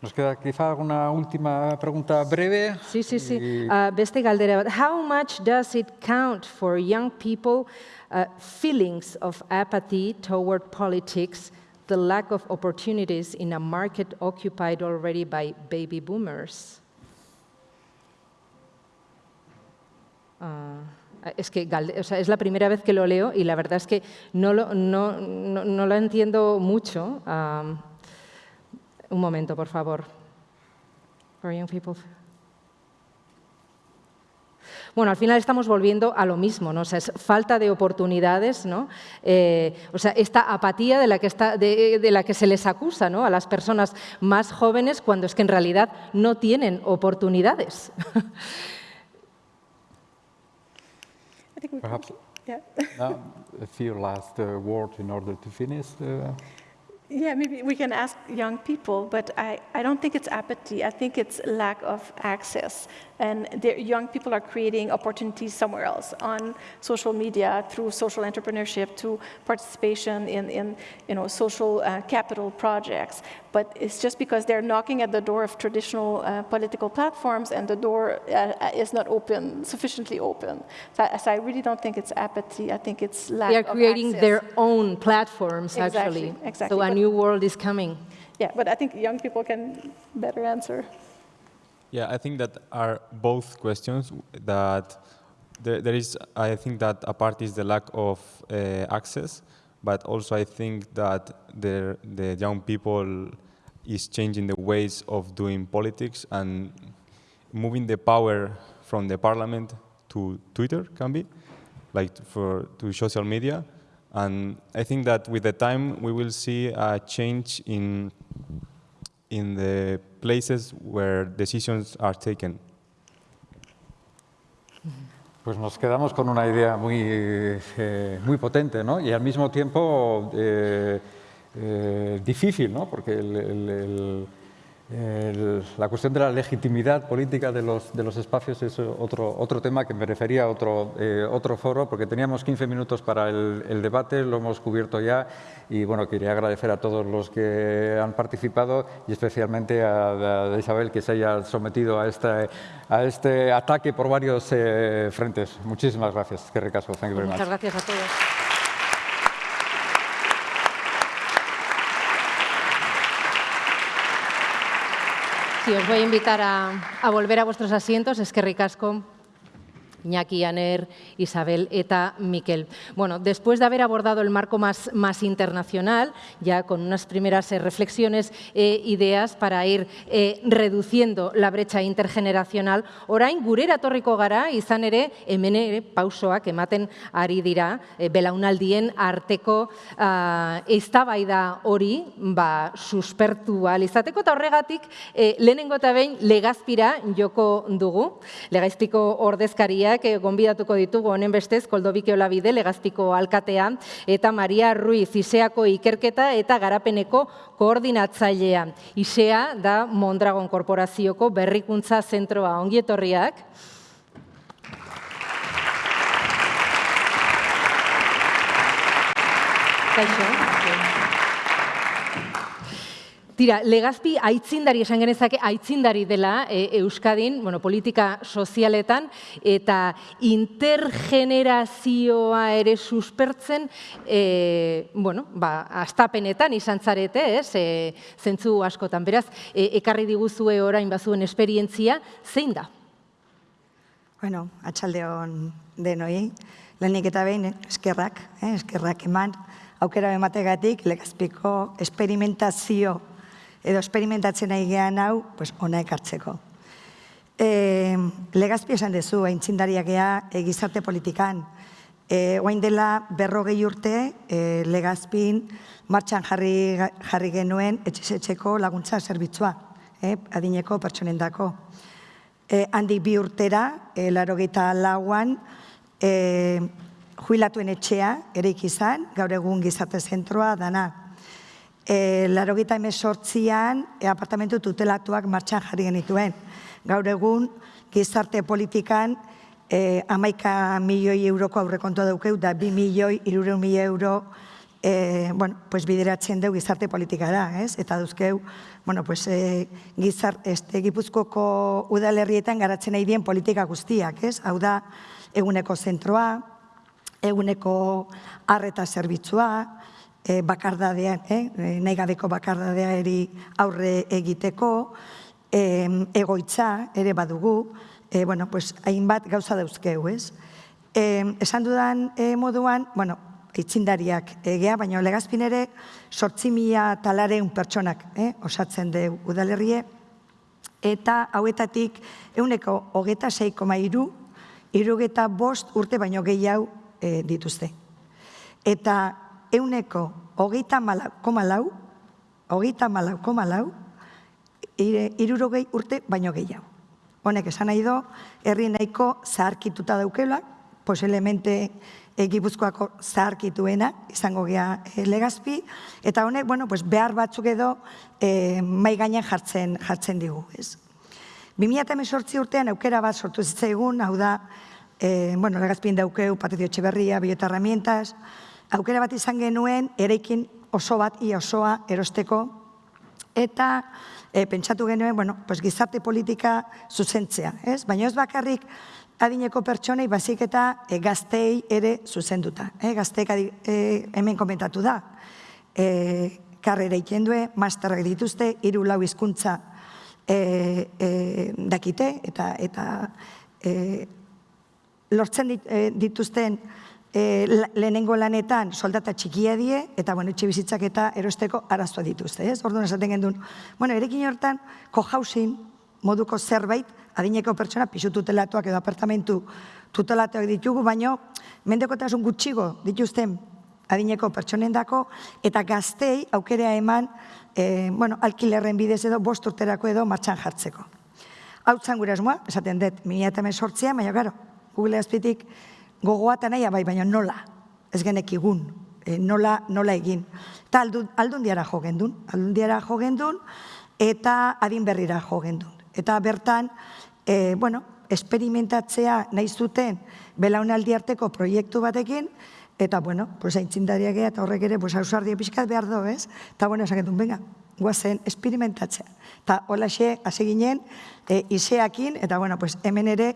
Nos queda quizá alguna última pregunta breve. Sí, sí, sí. Y... Uh, beste galdera bat. How much does it count for young people uh, feelings of apathy toward politics, the lack of opportunities in a market occupied already by baby boomers? Uh, es que es la primera vez que lo leo y la verdad es que no lo, no, no, lo entiendo mucho. Un momento, por favor. Bueno, al final estamos volviendo a lo mismo, ¿no? O es falta de oportunidades, ¿no? Eh, o sea, esta apatía de la, que está, de la que se les acusa ¿no? a las personas más jóvenes cuando es que en realidad no tienen oportunidades. I think we Perhaps yeah. uh, a few last uh, words in order to finish. Uh, yeah, maybe we can ask young people, but I, I don't think it's apathy. I think it's lack of access and young people are creating opportunities somewhere else on social media through social entrepreneurship to participation in, in you know, social uh, capital projects. But it's just because they're knocking at the door of traditional uh, political platforms and the door uh, is not open, sufficiently open. So, so, I really don't think it's apathy. I think it's lack They are creating their own platforms, exactly, actually. Exactly. So a new world is coming. Yeah, but I think young people can better answer. Yeah, I think that are both questions that there, there is, I think that a part is the lack of uh, access, but also I think that the, the young people is changing the ways of doing politics and moving the power from the parliament to Twitter, can be, like for to social media. And I think that with the time we will see a change in in the places where decisions are taken. Mm-hmm. Pues nos quedamos con una idea muy, eh, muy potente ¿no? y al mismo tiempo eh, eh, difícil, ¿no? porque el, la cuestión de la legitimidad política de los, de los espacios es otro, otro tema que me refería a otro, eh, otro foro, porque teníamos 15 minutos para el, el, debate, lo hemos cubierto ya y bueno, quería agradecer a todos los que han participado y especialmente a, a Isabel que se haya sometido a este, a este ataque por varios eh, frentes. Muchísimas gracias. Que recaso. Thank you very Muchas gracias a todos. Sí, os voy a invitar a, a volver a vuestros asientos. Es que ricasco. Iñaki, Aner, Isabel, Eta, Miquel. Bueno, después de haber abordado el marco más, más internacional, ya con unas primeras eh, reflexiones e ideas para ir eh, reduciendo la brecha intergeneracional, orain gurera torriko gara, izan ere, hemen ere pausoak ematen ari dira, eh, belaunaldien arteko uh, eztabaida hori ba, suspertu izateko, eta horregatik eh, joko dugu, legazpiko ordezkaria guztiak gonbidatuko ditugu honen bestez Koldobike Olabide legazpiko alkatea eta Maria Ruiz Iseako ikerketa eta garapeneko koordinatzailea. Isea da Mondragon Korporazioko berrikuntza zentroa ongietorriak. Kaixo. Tira, legazpi aitzindari esan genezake, aitzindari dela e, Euskadin, bueno, politika sozialetan, eta intergenerazioa ere suspertzen, e, bueno, ba, astapenetan izan zarete, ez, e, zentzu askotan. Beraz, e, ekarri diguzue orain bazuen esperientzia, zein da? Bueno, atxalde hon denoi, lehenik eta behin, eskerrak, eh, eskerrak eman, aukera emategatik legazpiko esperimentazio edo esperimentatzen nahi gehan hau, pues, ona ekartzeko. E, legazpi esan dezu, aintzindariak gea, e, gizarte politikan. E, oain dela berrogei urte, e, legazpin martxan jarri, jarri genuen etxesetxeko laguntza zerbitzua, e, adineko pertsonendako. E, handi bi urtera, e, laro lauan, e, juilatuen etxea, ere ikizan, gaur egun gizarte zentroa dana e, laro gita emezortzian e, apartamentu tutelatuak martxan jarri genituen. Gaur egun, gizarte politikan e, amaika milioi euroko aurrekontua daukeu, da bi milioi, irure milioi euro e, bueno, pues bideratzen dugu gizarte politikara, ez? Eta duzkeu, bueno, pues, e, gizart, este, gipuzkoko udalerrietan garatzen nahi dien politika guztiak, ez? Hau da, eguneko zentroa, eguneko arreta zerbitzua, e, bakardadean, eh? E, nahi gabeko bakardadea eri aurre egiteko, e, egoitza ere badugu, e, bueno, pues, hainbat gauza dauzkeu, ez? E, esan dudan e, moduan, bueno, itxindariak egea, baina legazpin ere sortzi mila talareun pertsonak eh, osatzen du udalerrie, eta hauetatik euneko hogeta seiko mairu, irugeta bost urte baino gehiago e, dituzte. Eta euneko hogeita koma lau, hogeita malau koma lau, irurogei urte baino gehiago. Honek esan nahi do, herri nahiko zaharkituta daukela, poselemente egipuzkoako zaharkituena, izango gea e, legazpi, eta honek, bueno, pues behar batzuk edo e, mai gainen jartzen, jartzen digu. Ez. 2018 urtean aukera bat sortu zitzaigun, hau da, e, bueno, legazpin daukeu, Patrizio Etxeberria, Biota Herramientas, aukera bat izan genuen, erekin oso bat, ia osoa erosteko, eta e, pentsatu genuen, bueno, pues, gizarte politika zuzentzea. Ez? Baina ez bakarrik adineko pertsonei bazik eta e, gaztei ere zuzenduta. E, gazteek e, hemen komentatu da. E, karrera ikendue, masterrak dituzte, hiru lau hizkuntza e, e, dakite, eta, eta e, lortzen dituzten e, lehenengo lanetan soldata txikia die, eta bueno, etxe bizitzak eta erosteko arazoa dituzte. Ez? Orduan esaten gendun, bueno, erekin hortan, co-housing, moduko zerbait, adineko pertsona, pisu tutelatuak edo apartamentu tutelatuak ditugu, baino mendekotasun gutxigo dituzten adineko pertsonen dako, eta gaztei aukerea eman e, bueno, alkilerren bidez edo bost urterako edo martxan jartzeko. Hau gure esmoa, esaten dut, mila eta sortzea, baina gero, Google azpitik gogoa eta nahi bai, baina nola, ez genek igun, e, nola, nola egin. Eta aldun, aldun diara jo gendun, aldun diara jo gendun, eta adin berrira jo gendun. Eta bertan, e, bueno, esperimentatzea nahi zuten belaunaldi arteko proiektu batekin, eta, bueno, pues, aintzindariak eta horrek ere, pues, ausardia pixkat behar do, ez? Eta, bueno, esaketun, venga, guazen, esperimentatzea. Eta, hola xe, hasi ginen, e, iseakin, eta, bueno, pues, hemen ere,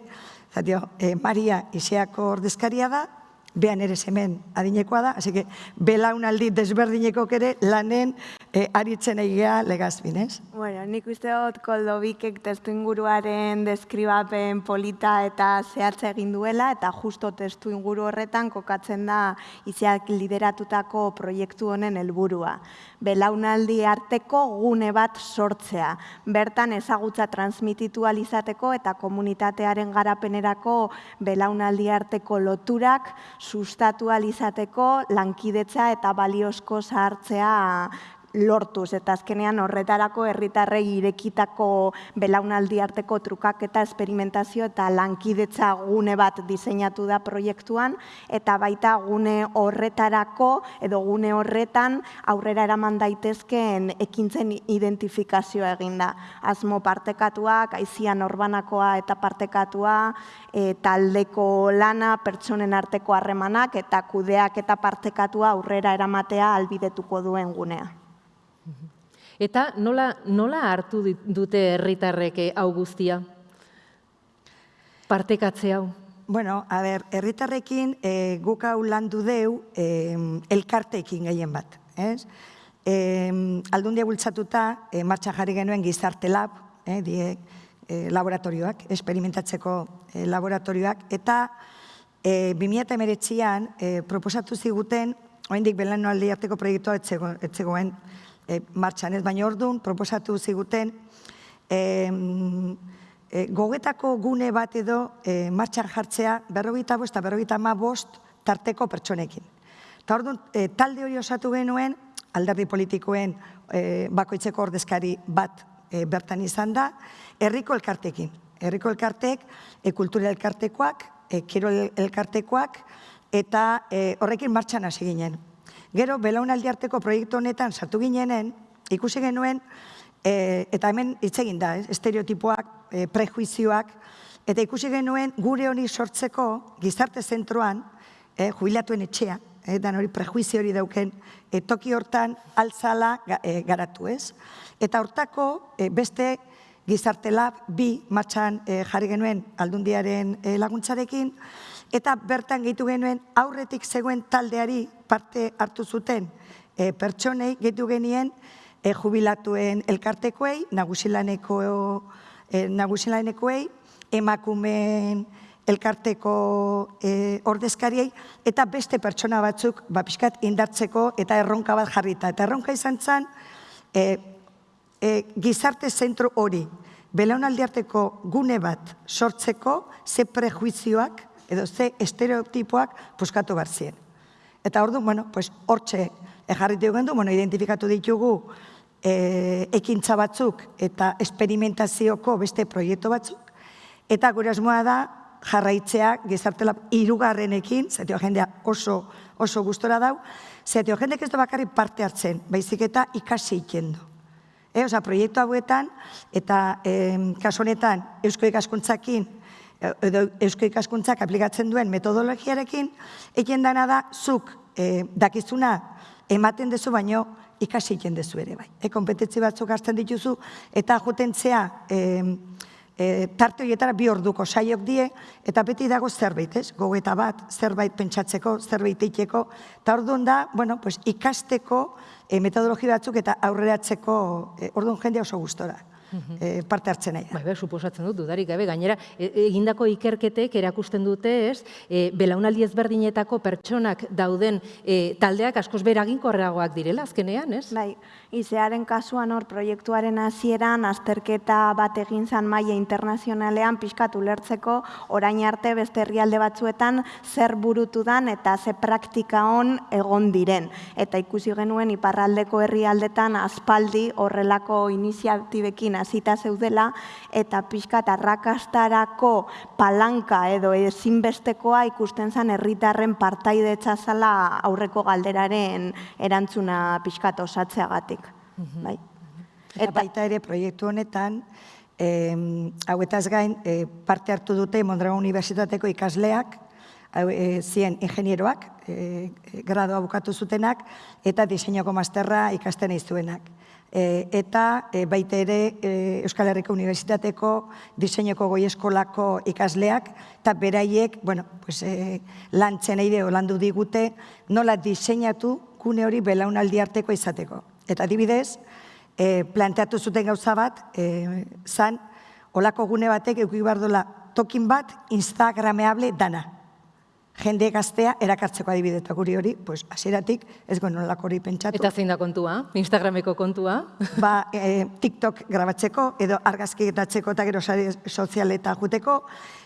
Maria iseako ordezkaria da, behan ere hemen adinekoa da, hasi que belaunaldi desberdineko ere lanen e, aritzen egia legazbin? Bueno, nik uste dut koldobikek testu inguruaren deskribapen polita eta zehatza egin duela, eta justo testu inguru horretan kokatzen da iziak lideratutako proiektu honen helburua. Belaunaldi arteko gune bat sortzea. Bertan ezagutza transmititu alizateko eta komunitatearen garapenerako belaunaldi arteko loturak sustatu alizateko lankidetza eta baliozko zahartzea lortuz eta azkenean horretarako herritarrei irekitako belaunaldi arteko trukak eta esperimentazio eta lankidetza gune bat diseinatu da proiektuan eta baita gune horretarako edo gune horretan aurrera eraman daitezkeen ekintzen identifikazioa eginda. Asmo partekatuak, aizian orbanakoa eta partekatua, e, taldeko lana, pertsonen arteko harremanak eta kudeak eta partekatua aurrera eramatea albidetuko duen gunea. Eta nola, nola hartu dute herritarrek hau guztia? Partekatze hau? Bueno, a ber, herritarrekin e, guk hau landu deu e, elkarteekin gehien bat. Ez? E, aldundia bultzatuta, e, martxa jarri genuen gizarte lab, e, die, e, laboratorioak, esperimentatzeko e, laboratorioak, eta e, 2008an e, proposatu ziguten, oendik belan aldi arteko proiektua etzegoen, e, martxan ez, baina orduan proposatu ziguten e, e, gogetako gune bat edo e, martxan jartzea berrogeita bost eta berrogeita ma bost tarteko pertsonekin. Eta orduan, e, talde hori osatu genuen, alderdi politikoen e, bakoitzeko ordezkari bat e, bertan izan da, herriko elkartekin. Herriko elkartek, e, kultura elkartekoak, e, kiro elkartekoak, eta e, horrekin martxan hasi ginen. Gero, belaunaldi arteko proiektu honetan sartu ginenen, ikusi genuen, e, eta hemen hitz da, estereotipoak, e, prejuizioak, eta ikusi genuen gure honi sortzeko gizarte zentroan, e, jubilatuen etxea, e, dan hori prejuizio hori dauken, e, toki hortan altzala e, garatu ez. Eta hortako e, beste gizarte lab bi matxan e, jarri genuen aldundiaren e, laguntzarekin, eta bertan gehitu genuen aurretik zegoen taldeari parte hartu zuten e, pertsonei gehitu genien e, jubilatuen elkartekoei, nagusilaneko e, nagusilanekoei, emakumeen elkarteko e, ordezkariei, eta beste pertsona batzuk ba, pixkat indartzeko eta erronka bat jarrita. Eta erronka izan zen, e, e, gizarte zentro hori, belaunaldi arteko gune bat sortzeko, ze prejuizioak, edo ze estereotipoak puskatu barzien. Eta ordu, bueno, pues, hortxe ejarritu gendu, bueno, identifikatu ditugu e, ekintza batzuk eta esperimentazioko beste proiektu batzuk, eta gure asmoa da jarraitzea gizartela irugarrenekin, zetio jendea oso, oso gustora dau, zetio jendek ez da bakarri parte hartzen, baizik eta ikasi ikendu. E, oza, proiektu hauetan, eta e, kasuanetan Eusko ikaskuntzakin edo eusko ikaskuntzak aplikatzen duen metodologiarekin, egin dana da, zuk e, dakizuna ematen dezu baino ikasi egin dezu ere bai. E, kompetentzi batzuk hartzen dituzu eta jotentzea e, e, tarte horietara bi orduko saiok die eta beti dago zerbait, ez? Gogeta bat, zerbait pentsatzeko, zerbait eiteko, eta orduan da, bueno, pues, ikasteko e, metodologi batzuk eta aurreratzeko e, orduan jende oso gustora. E, parte hartzen nahi. Bai, bai, suposatzen dut, dudarik gabe, gainera, e, egindako ikerketek erakusten dute, ez, e, belaunaldi ezberdinetako pertsonak dauden e, taldeak askoz beraginkorragoak direla, azkenean, ez? Bai, izearen kasuan hor proiektuaren hasieran azterketa bat egin zan maila internazionalean pixkatu lertzeko orain arte beste herrialde batzuetan zer burutu dan eta ze praktika on egon diren. Eta ikusi genuen iparraldeko herrialdetan aspaldi horrelako iniziatibekin hasita zeudela eta pixkat arrakastarako palanka edo ezinbestekoa ikusten zen herritarren partaidetza zala aurreko galderaren erantzuna pixkat osatzeagatik. Bai. Eta baita ere proiektu honetan, eh, hauetaz gain, eh, parte hartu dute Mondragon Unibertsitateko ikasleak, hau, eh, zien ingenieroak, eh, gradoa bukatu zutenak, eta diseinoko masterra ikasten izuenak. E, eta e, baita ere e, Euskal Herriko Unibertsitateko diseinoko goi eskolako ikasleak, eta beraiek, bueno, pues, e, lantzen eide landu digute, nola diseinatu gune hori belaunaldi arteko izateko. Eta adibidez, e, planteatu zuten gauza bat, e, zan, olako gune batek eukik bardola tokin bat instagrameable dana. Jende gaztea erakartzeko adibideta guri hori, pues, hasieratik ez guen olako hori pentsatu. Eta zein da kontua? Instagrameko kontua? Ba, e, TikTok grabatzeko, edo argazkitatzeko eta gero sare sozialeta juteko.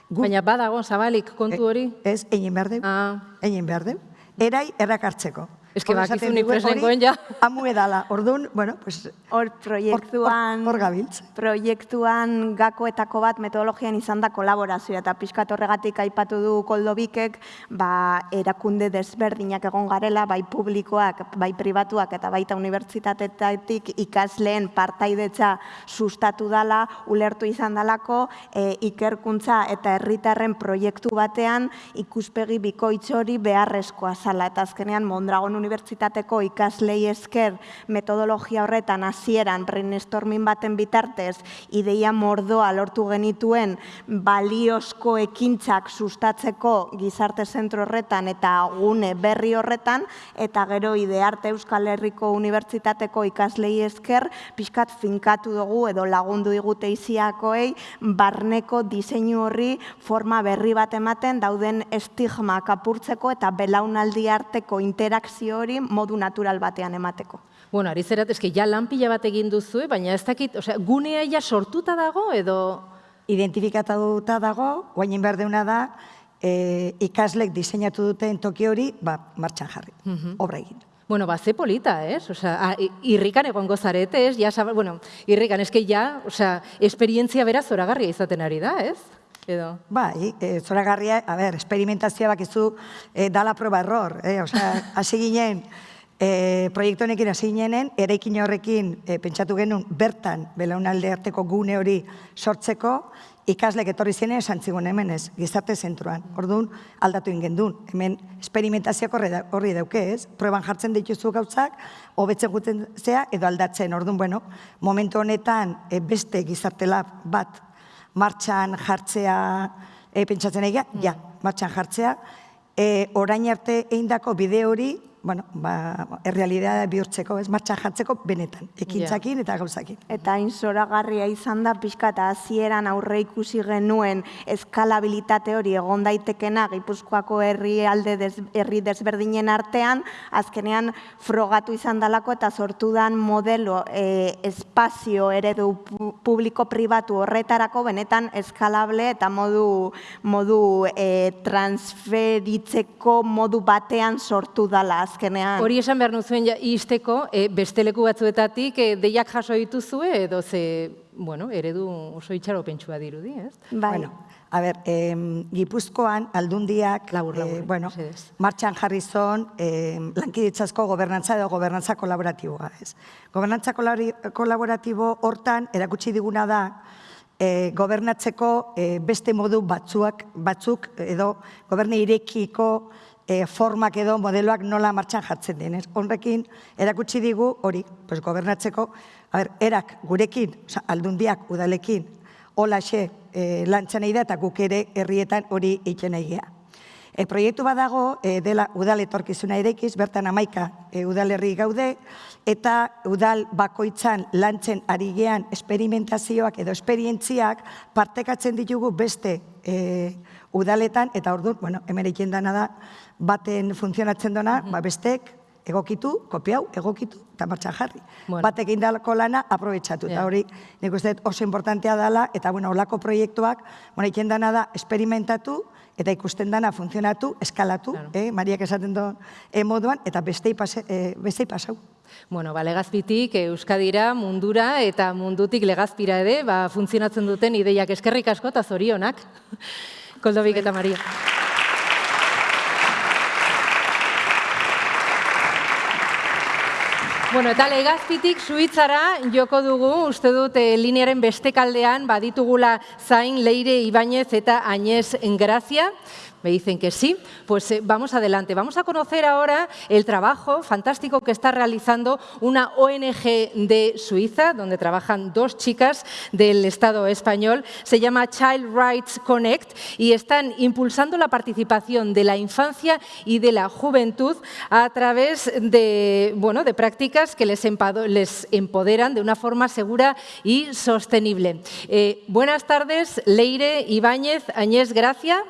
Baina badago, zabalik kontu hori? Ez, egin behar du. Ah. Egin behar du. Erai errakartzeko. Ez que bakizu nik preslenkoen ja. Amu edala, orduan, bueno, pues... Hor proiektuan... Hor gabiltz. Proiektuan gakoetako bat metodologian izan da kolaborazioa eta pixkat horregatik aipatu du koldobikek, ba, erakunde desberdinak egon garela, bai publikoak, bai pribatuak eta baita unibertsitatetik ikasleen partaidetza sustatu dala, ulertu izan dalako, e, ikerkuntza eta herritarren proiektu batean ikuspegi bikoitz hori beharrezkoa zala. Eta azkenean Mondragon Unibertsitateko ikaslei esker metodologia horretan hasieran brainstorming baten bitartez ideia mordoa lortu genituen baliozko ekintzak sustatzeko gizarte zentro horretan eta gune berri horretan eta gero idearte Euskal Herriko Unibertsitateko ikaslei esker pixkat finkatu dugu edo lagundu digute iziakoei barneko diseinu horri forma berri bat ematen dauden estigma kapurtzeko eta belaunaldi arteko interakzio hori modu natural batean emateko. Bueno, ari zerat, eski ja lanpila bat egin duzu, baina ez dakit, osea, gunea ja sortuta dago edo... Identifikatuta dago, guainin behar deuna da, e, ikaslek diseinatu duten toki hori, ba, martxan jarri, obra egin. Bueno, ba, ze polita, ez? Osea, irrikan egongo zarete, ez? Ja, bueno, irrikan, eski ja, osea, esperientzia beraz zoragarria izaten ari da, ez? Edo. Bai, e, zoragarria, a ber, experimentazioa bakizu e, dala proba error, eh? Osea, hasi ginen, e, proiektu honekin hasi ginen, eraikin horrekin e, pentsatu genuen bertan belaunalde arteko gune hori sortzeko, ikaslek etorri zene esan zigun hemen ez, gizarte zentroan. Orduan, aldatu ingen duen. Hemen, esperimentazioak horri dauke ez, proban jartzen dituzu gautzak, hobetzen guten zea, edo aldatzen. Orduan, bueno, momentu honetan e, beste gizarte lab bat martxan jartzea, e, pentsatzen egia, ja, martxan jartzea, e, orain arte eindako bide hori, bueno, ba, errealidad bihurtzeko, ez martxan jartzeko benetan, ekintzakin eta gauzakin. Eta hain zoragarria izan da pixka eta hasieran aurre ikusi genuen eskalabilitate hori egon daitekena Gipuzkoako herri alde herri desberdinen artean, azkenean frogatu izan dalako eta sortu dan modelo e, espazio eredu publiko pribatu horretarako benetan eskalable eta modu, modu e, transferitzeko modu batean sortu dala azkenean. Hori esan behar nuzuen ja, izteko, e, beste leku batzuetatik e, deiak jaso dituzue edo ze, bueno, eredu oso itxaro pentsua dirudi, ez? Bai. Bueno, a ber, eh, Gipuzkoan aldundiak, labur, labur, eh, bueno, martxan jarri zon eh, lankiditzazko gobernantza edo gobernantza kolaboratiboa, ez? Gobernantza kolaboratibo hortan erakutsi diguna da, e, gobernatzeko e, beste modu batzuak, batzuk edo goberne irekiko e, formak edo modeloak nola martxan jartzen denez. Honrekin erakutsi digu hori, pues, gobernatzeko, a ber, erak gurekin, oza, aldundiak udalekin, hola xe e, lantzan da eta guk ere herrietan hori egiten egia. E, proiektu badago e, dela udal etorkizuna erekiz, bertan amaika e, udalerri gaude, eta udal bakoitzan lantzen ari gean esperimentazioak edo esperientziak partekatzen ditugu beste e, udaletan, eta ordu, bueno, hemen egin dana da, baten funtzionatzen dona, ba bestek egokitu, kopiau, egokitu, eta martxan jarri. Bueno. Batek indalako lana, aprobetsatu. Eta hori, nik uste oso importantea dela, eta bueno, olako proiektuak, bueno, egin dana da, esperimentatu, eta ikusten dana funtzionatu, eskalatu, claro. eh, Mariak esaten duen eh, moduan, eta bestei, pase, eh, bestei pasau. Bueno, ba, legazpitik Euskadira, mundura eta mundutik legazpira ere, ba, funtzionatzen duten ideiak eskerrik asko eta zorionak. Koldobik eta Maria. Bueno, eta legazpitik suitzara joko dugu, uste dut e, linearen bestekaldean baditugula zain Leire Ibáñez eta Añez Grazia. Me dicen que sí. Pues eh, vamos adelante. Vamos a conocer ahora el trabajo fantástico que está realizando una ONG de Suiza, donde trabajan dos chicas del Estado español. Se llama Child Rights Connect y están impulsando la participación de la infancia y de la juventud a través de, bueno, de prácticas que les, empoderan de una forma segura y sostenible. Eh, buenas tardes, Leire Ibáñez Añés Gracia.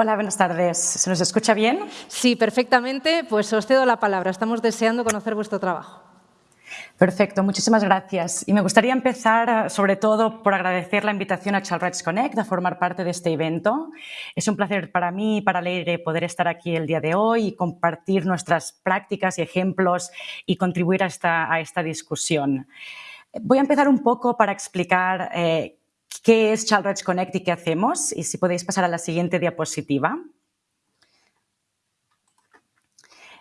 Hola, buenas tardes. ¿Se nos escucha bien? Sí, perfectamente. Pues os cedo la palabra. Estamos deseando conocer vuestro trabajo. Perfecto, muchísimas gracias. Y me gustaría empezar, sobre todo, por agradecer la invitación a Child Rights Connect a formar parte de este evento. Es un placer para mí y para Leire poder estar aquí el día de hoy y compartir nuestras prácticas y ejemplos y contribuir a esta, a esta discusión. Voy a empezar un poco para explicar eh, ¿Qué es Child Rights Connect y qué hacemos? Y si podéis pasar a la siguiente diapositiva.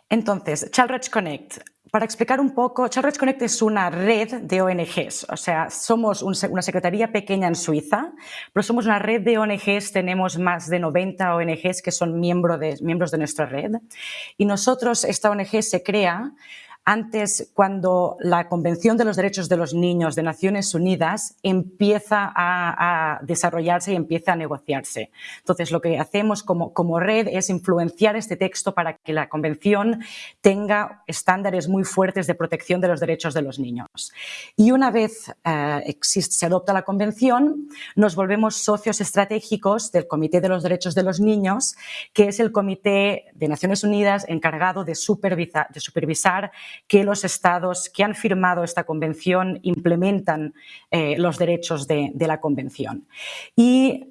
Entonces, Child Rights Connect. Para explicar un poco, Child Rights Connect es una red de ONGs, o sea, somos una secretaría pequeña en Suiza, pero somos una red de ONGs, tenemos más de 90 ONGs que son miembros de nuestra red. Y nosotros, esta ONG se crea antes cuando la Convención de los Derechos de los Niños de Naciones Unidas empieza a, desarrollarse y empieza a negociarse. Entonces, lo que hacemos como, como, red es influenciar este texto para que la Convención tenga estándares muy fuertes de protección de los derechos de los niños. Y una vez eh, existe, se adopta la Convención, nos volvemos socios estratégicos del Comité de los Derechos de los Niños, que es el Comité de Naciones Unidas encargado de de supervisar que los estados que han firmado esta convención implementan eh, los derechos de, la convención. Y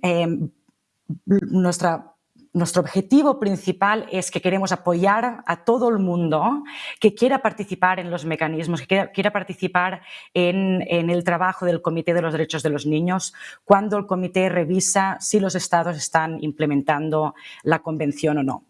nuestra nuestro objetivo principal es que queremos apoyar a todo el mundo que quiera participar en los mecanismos, que quiera, participar en, en, el trabajo del Comité de los Derechos de los Niños cuando el comité revisa si los estados están implementando la convención o no.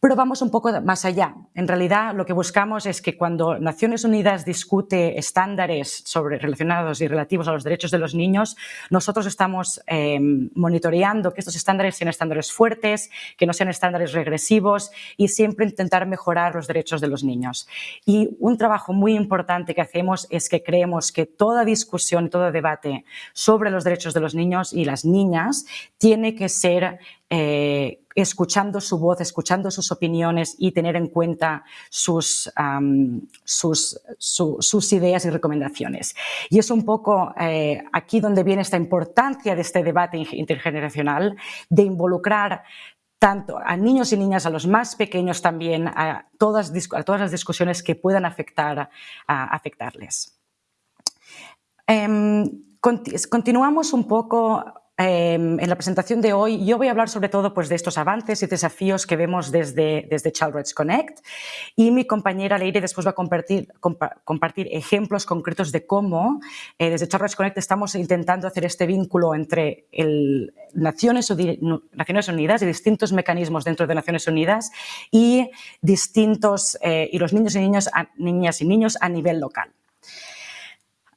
Pero vamos un poco más allá. En realidad, lo que buscamos es que cuando Naciones Unidas discute estándares sobre, relacionados y relativos a los derechos de los niños, nosotros estamos em, monitoreando que estos estándares sean estándares fuertes, que no sean estándares regresivos y siempre intentar mejorar los derechos de los niños. Y un trabajo muy importante que hacemos es que creemos que toda discusión, todo debate sobre los derechos de los niños y las niñas tiene que ser eh, escuchando su voz, escuchando sus opiniones y tener en cuenta sus, sus, ideas y recomendaciones. Y es un poco eh, aquí donde viene esta importancia de este debate intergeneracional, de involucrar tanto a niños y niñas, a los más pequeños también, a todas, a todas las discusiones que puedan afectar, afectarles. Em, continuamos un poco Em, en la presentación de hoy yo voy a hablar sobre todo pues, de estos avances y desafíos que vemos desde, desde Child Rights Connect y mi compañera Leire después va a compartir, compartir ejemplos concretos de cómo eh, desde Child Rights Connect estamos intentando hacer este vínculo entre el Naciones, Naciones Unidas y distintos mecanismos dentro de Naciones Unidas y distintos eh, y los niños y niñas, niñas y niños a nivel local.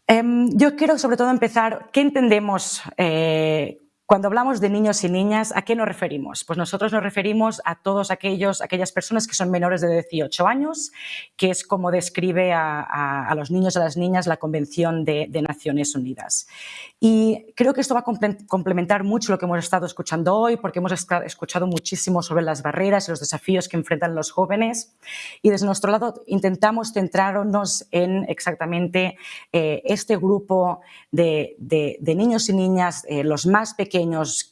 Em, yo quiero sobre todo empezar, ¿qué entendemos eh, Cuando hablamos de niños y niñas, ¿a qué nos referimos? Pues nosotros nos referimos a todos aquellos, aquellas personas que son menores de 18 años, que es como describe a, los niños y a las niñas la Convención de, Naciones Unidas. Y creo que esto va a complementar mucho lo que hemos estado escuchando hoy, porque hemos escuchado muchísimo sobre las barreras y los desafíos que enfrentan los jóvenes. Y desde nuestro lado intentamos centrarnos en exactamente eh, este grupo de, niños y niñas, eh, los más pequeños,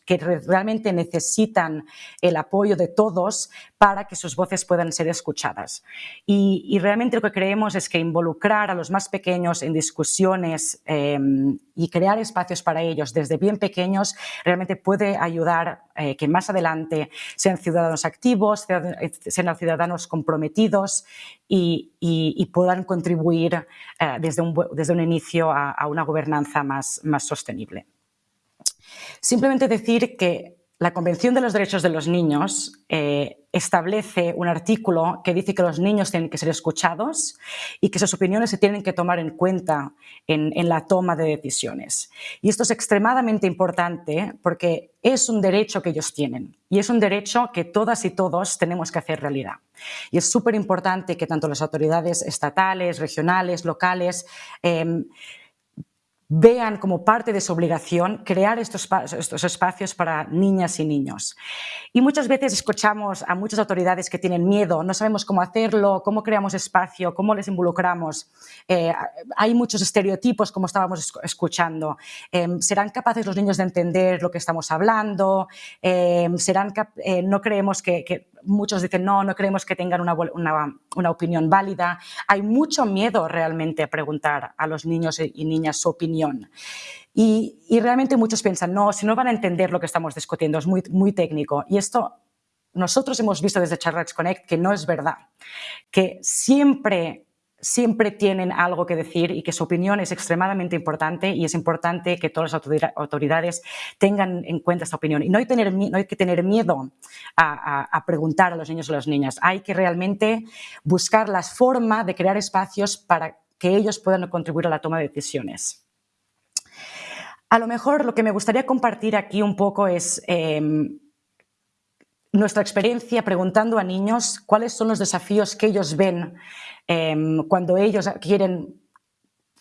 que realmente necesitan el apoyo de todos para que sus voces puedan ser escuchadas. Y, realmente lo que creemos es que involucrar a los más pequeños en discusiones em, y crear espacios para ellos desde bien pequeños realmente puede ayudar eh, que más adelante sean ciudadanos activos, sean ciudadanos comprometidos y, puedan contribuir eh, desde, un, desde, un, inicio a, a una gobernanza más, más sostenible. Simplemente decir que la Convención de los Derechos de los Niños eh, establece un artículo que dice que los niños tienen que ser escuchados y que sus opiniones se tienen que tomar en cuenta en, la toma de decisiones. Y esto es extremadamente importante porque es un derecho que ellos tienen y es un derecho que todas y todos tenemos que hacer realidad. Y es súper importante que tanto las autoridades estatales, regionales, locales, em, vean como parte de su obligación crear estos, estos, espacios para niñas y niños. Y muchas veces escuchamos a muchas autoridades que tienen miedo, no sabemos cómo hacerlo, cómo creamos espacio, cómo les involucramos. Eh, hay muchos estereotipos, como estábamos escuchando. Em, ¿Serán capaces los niños de entender lo que estamos hablando? Em, ¿serán eh, no creemos que, muchos dicen no, no creemos que tengan una, una, una opinión válida. Hay mucho miedo realmente a preguntar a los niños y niñas su opinión. Y, realmente muchos piensan, no, si no van a entender lo que estamos discutiendo, es muy, muy técnico. Y esto nosotros hemos visto desde Charlotte Connect que no es verdad, que siempre siempre tienen algo que decir y que su opinión es extremadamente importante y es importante que todas las autoridades tengan en cuenta esta opinión. Y no hay, tener, no hay que tener miedo a, a, preguntar a los niños o las niñas, hay que realmente buscar la forma de crear espacios para que ellos puedan contribuir a la toma de decisiones. A lo mejor lo que me gustaría compartir aquí un poco es em, nuestra experiencia preguntando a niños cuáles son los desafíos que ellos ven em, cuando ellos quieren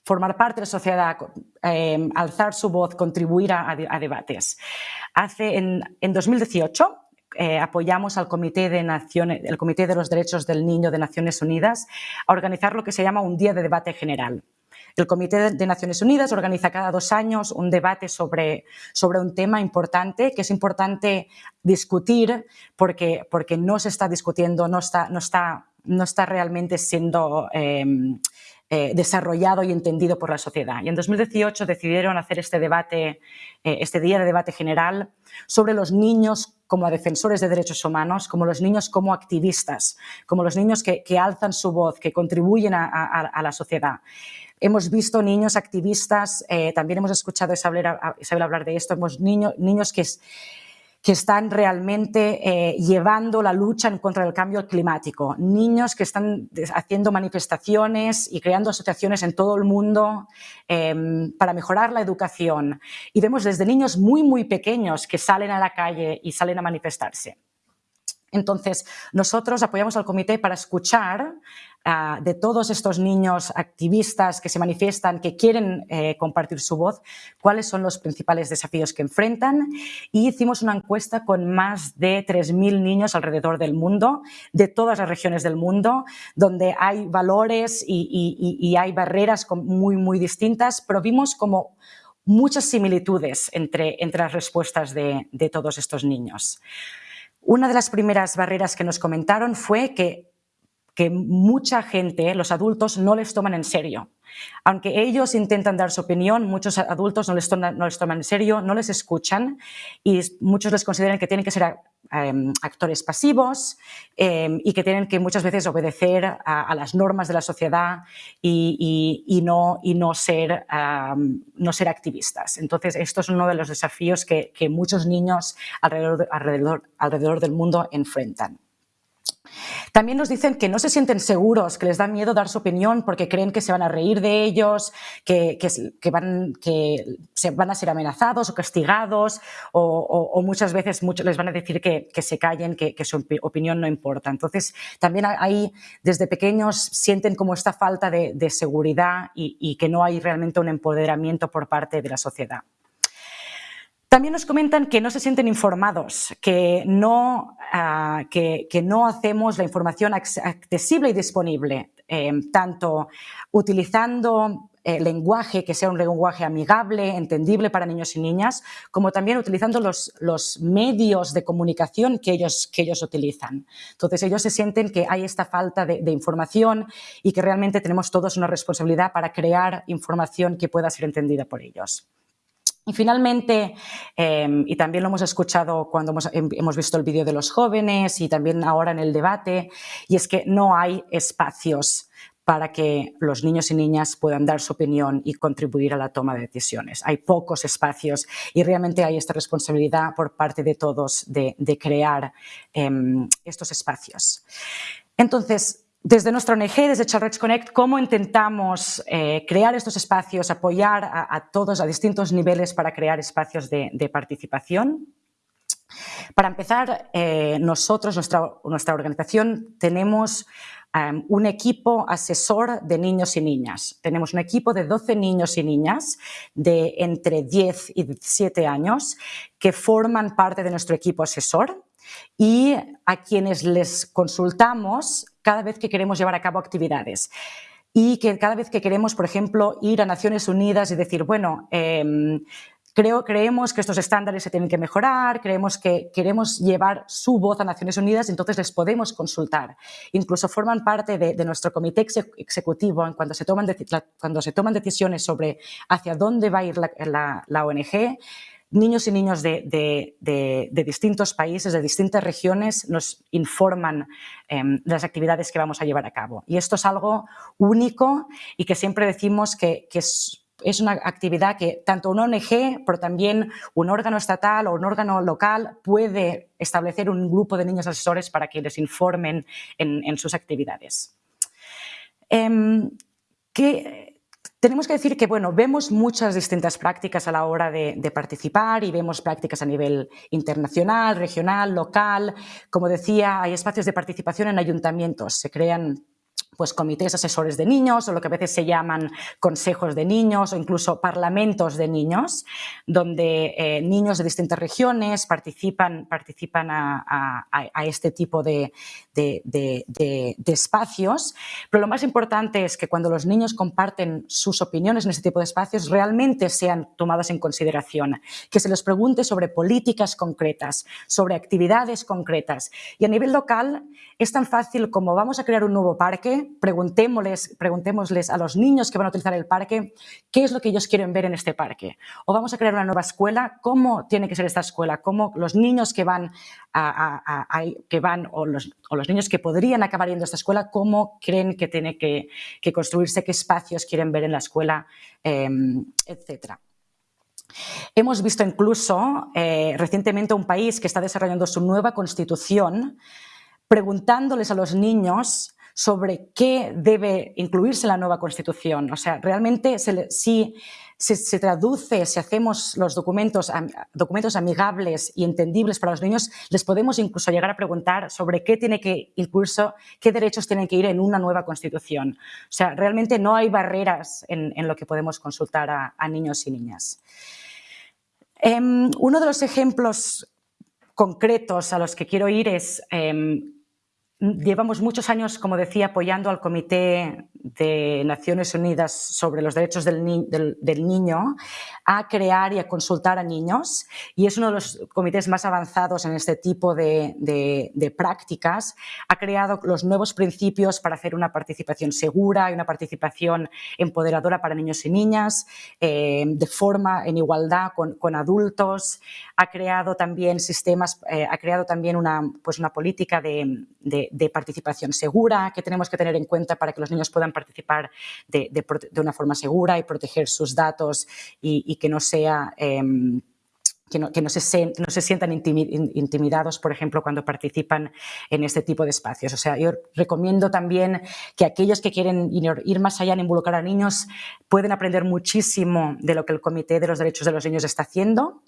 formar parte de la sociedad, em, alzar su voz, contribuir a, debates. Hace, en, 2018 eh, apoyamos al Comité de, Naciones, el Comité de los Derechos del Niño de Naciones Unidas a organizar lo que se llama un Día de Debate General. El Comité de Naciones Unidas organiza cada dos años un debate sobre, sobre un tema importante que es importante discutir porque, porque no se está discutiendo, no está, no está, no está realmente siendo em, eh, desarrollado y entendido por la sociedad. Y en 2018 decidieron hacer este debate, eh, este día de debate general sobre los niños como defensores de derechos humanos, como los niños como activistas, como los niños que, alzan su voz, que contribuyen a la sociedad. Hemos visto niños activistas, eh, también hemos escuchado a Isabel, hablar de esto, hemos niños, niños que, que están realmente eh, llevando la lucha en contra del cambio climático, niños que están haciendo manifestaciones y creando asociaciones en todo el mundo em, para mejorar la educación. Y vemos desde niños muy, muy pequeños que salen a la calle y salen a manifestarse. Entonces, nosotros apoyamos al comité para escuchar ah, de todos estos niños activistas que se manifiestan, que quieren eh, compartir su voz, cuáles son los principales desafíos que enfrentan. Y hicimos una encuesta con más de 3.000 niños alrededor del mundo, de todas las regiones del mundo, donde hay valores y, hay barreras muy, muy distintas, pero vimos como muchas similitudes entre, entre las respuestas de, de todos estos niños. Una de las primeras barreras que nos comentaron fue que, que mucha gente, los adultos, no les toman en serio. Aunque ellos intentan dar su opinión, muchos adultos no les, toman, no les toman en serio, no les escuchan y muchos les consideran que tienen que ser em, actores pasivos em, y que tienen que muchas veces obedecer a, las normas de la sociedad y, no, y no, ser, no ser activistas. Entonces, esto es uno de los desafíos que, muchos niños alrededor, alrededor, alrededor del mundo enfrentan. También nos dicen que no se sienten seguros, que les da miedo dar su opinión porque creen que se van a reír de ellos, que, van, se van a ser amenazados o castigados o, muchas veces les van a decir que, se callen, que, su opinión no importa. Entonces, también ahí desde pequeños sienten como esta falta de, seguridad y que no hay realmente un empoderamiento por parte de la sociedad. También nos comentan que no se sienten informados, que no, ah, que, no hacemos la información accesible y disponible, em, tanto utilizando eh, lenguaje que sea un lenguaje amigable, entendible para niños y niñas, como también utilizando los, medios de comunicación que ellos, que ellos utilizan. Entonces ellos se sienten que hay esta falta de información y que realmente tenemos todos una responsabilidad para crear información que pueda ser entendida por ellos. Y finalmente, em, y también lo hemos escuchado cuando hemos, hemos visto el vídeo de los jóvenes y también ahora en el debate, y es que no hay espacios para que los niños y niñas puedan dar su opinión y contribuir a la toma de decisiones. Hay pocos espacios y realmente hay esta responsabilidad por parte de todos de, crear em, estos espacios. Entonces, desde nuestra ONG, desde Child Connect, cómo intentamos eh, crear estos espacios, apoyar a, todos a distintos niveles para crear espacios de, participación. Para empezar, eh, nosotros, nuestra, organización, tenemos em, un equipo asesor de niños y niñas. Tenemos un equipo de 12 niños y niñas de entre 10 y 17 años que forman parte de nuestro equipo asesor y a quienes les consultamos cada vez que queremos llevar a cabo actividades. Y que cada vez que queremos, por ejemplo, ir a Naciones Unidas y decir, bueno, em, creo, creemos que estos estándares se tienen que mejorar, creemos que queremos llevar su voz a Naciones Unidas, entonces les podemos consultar. Incluso forman parte de, nuestro comité ejecutivo en cuando se, toman cuando se toman decisiones sobre hacia dónde va a ir la, la ONG niños y niños de, distintos países, de distintas regiones, nos informan em, de las actividades que vamos a llevar a cabo. Y esto es algo único y que siempre decimos que, es, una actividad que tanto una ONG, pero también un órgano estatal o un órgano local puede establecer un grupo de niños asesores para que les informen en, sus actividades. Em, tenemos que decir que bueno, vemos muchas distintas prácticas a la hora de, participar y vemos prácticas a nivel internacional, regional, local. Como decía, hay espacios de participación en ayuntamientos. Se crean pues comités asesores de niños o lo que a veces se llaman consejos de niños o incluso parlamentos de niños, donde eh, niños de distintas regiones participan, participan a, este tipo de, espacios. Pero lo más importante es que cuando los niños comparten sus opiniones en este tipo de espacios, realmente sean tomadas en consideración, que se les pregunte sobre políticas concretas, sobre actividades concretas. Y a nivel local es tan fácil como vamos a crear un nuevo parque, preguntémosles, preguntémosles a los niños que van a utilizar el parque qué es lo que ellos quieren ver en este parque. O vamos a crear una nueva escuela, cómo tiene que ser esta escuela, cómo los niños que van, que van o, los, niños que podrían acabar yendo a esta escuela, cómo creen que tiene que, construirse, qué espacios quieren ver en la escuela, em, etcétera. Hemos visto incluso eh, recientemente un país que está desarrollando su nueva constitución preguntándoles a los niños sobre qué debe incluirse en la nueva Constitución. O sea, realmente si se, traduce, si hacemos los documentos, documentos amigables y entendibles para los niños, les podemos incluso llegar a preguntar sobre qué tiene que incluirse, qué derechos tienen que ir en una nueva Constitución. O sea, realmente no hay barreras en, lo que podemos consultar a, niños y niñas. Em, uno de los ejemplos concretos a los que quiero ir es em, Llevamos muchos años, como decía, apoyando al Comité de Naciones Unidas sobre los Derechos del, Niño a crear y a consultar a niños y es uno de los comités más avanzados en este tipo de, prácticas. Ha creado los nuevos principios para hacer una participación segura y una participación empoderadora para niños y niñas, eh, de forma en igualdad con, adultos. Ha creado también sistemas, eh, ha creado también una, pues una política de de participación segura que tenemos que tener en cuenta para que los niños puedan participar de, una forma segura y proteger sus datos y, que no sea... Em, que no, que no, se, no se sientan intimidados, por ejemplo, cuando participan en este tipo de espacios. O sea, yo recomiendo también que aquellos que quieren ir más allá en involucrar a niños pueden aprender muchísimo de lo que el Comité de los Derechos de los Niños está haciendo.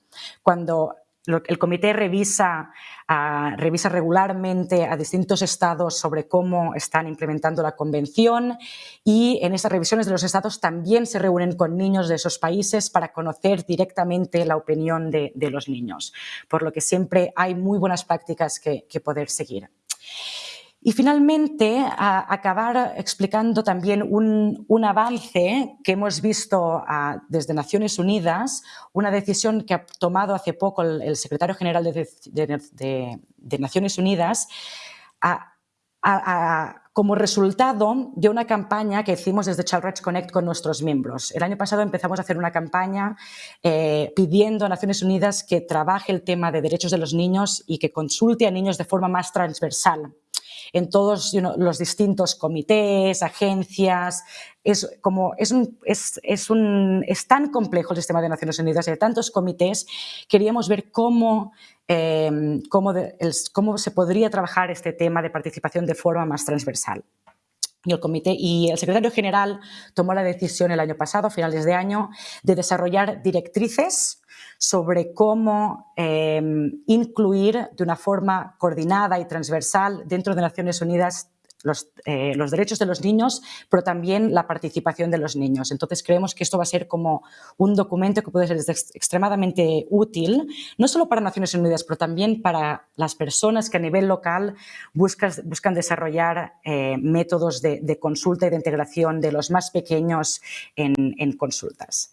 Cuando el comité revisa, ah, revisa regularmente a distintos estados sobre cómo están implementando la convención y en esas revisiones de los estados también se reúnen con niños de esos países para conocer directamente la opinión de, los niños, por lo que siempre hay muy buenas prácticas que, que poder seguir. Y finalmente, acabar explicando también un, avance que hemos visto desde Naciones Unidas, una decisión que ha tomado hace poco el, secretario general de, Naciones Unidas, como resultado de una campaña que hicimos desde Child Rights Connect con nuestros miembros. El año pasado empezamos a hacer una campaña eh, pidiendo a Naciones Unidas que trabaje el tema de derechos de los niños y que consulte a niños de forma más transversal en todos los distintos comités, agencias. Es, como, es, un, es, es, un, es tan complejo el sistema de Naciones Unidas y de tantos comités, queríamos ver cómo, em, cómo, cómo se podría trabajar este tema de participación de forma más transversal. Y el, comité, y el secretario general tomó la decisión el año pasado, a finales de año, de desarrollar directrices sobre cómo em, incluir de una forma coordinada y transversal dentro de Naciones Unidas eh, los, derechos de los niños, pero también la participación de los niños. Entonces creemos que esto va a ser como un documento que puede ser extremadamente útil, no solo para Naciones Unidas, pero también para las personas que a nivel local buscan, desarrollar eh, métodos de, consulta y de integración de los más pequeños en, consultas.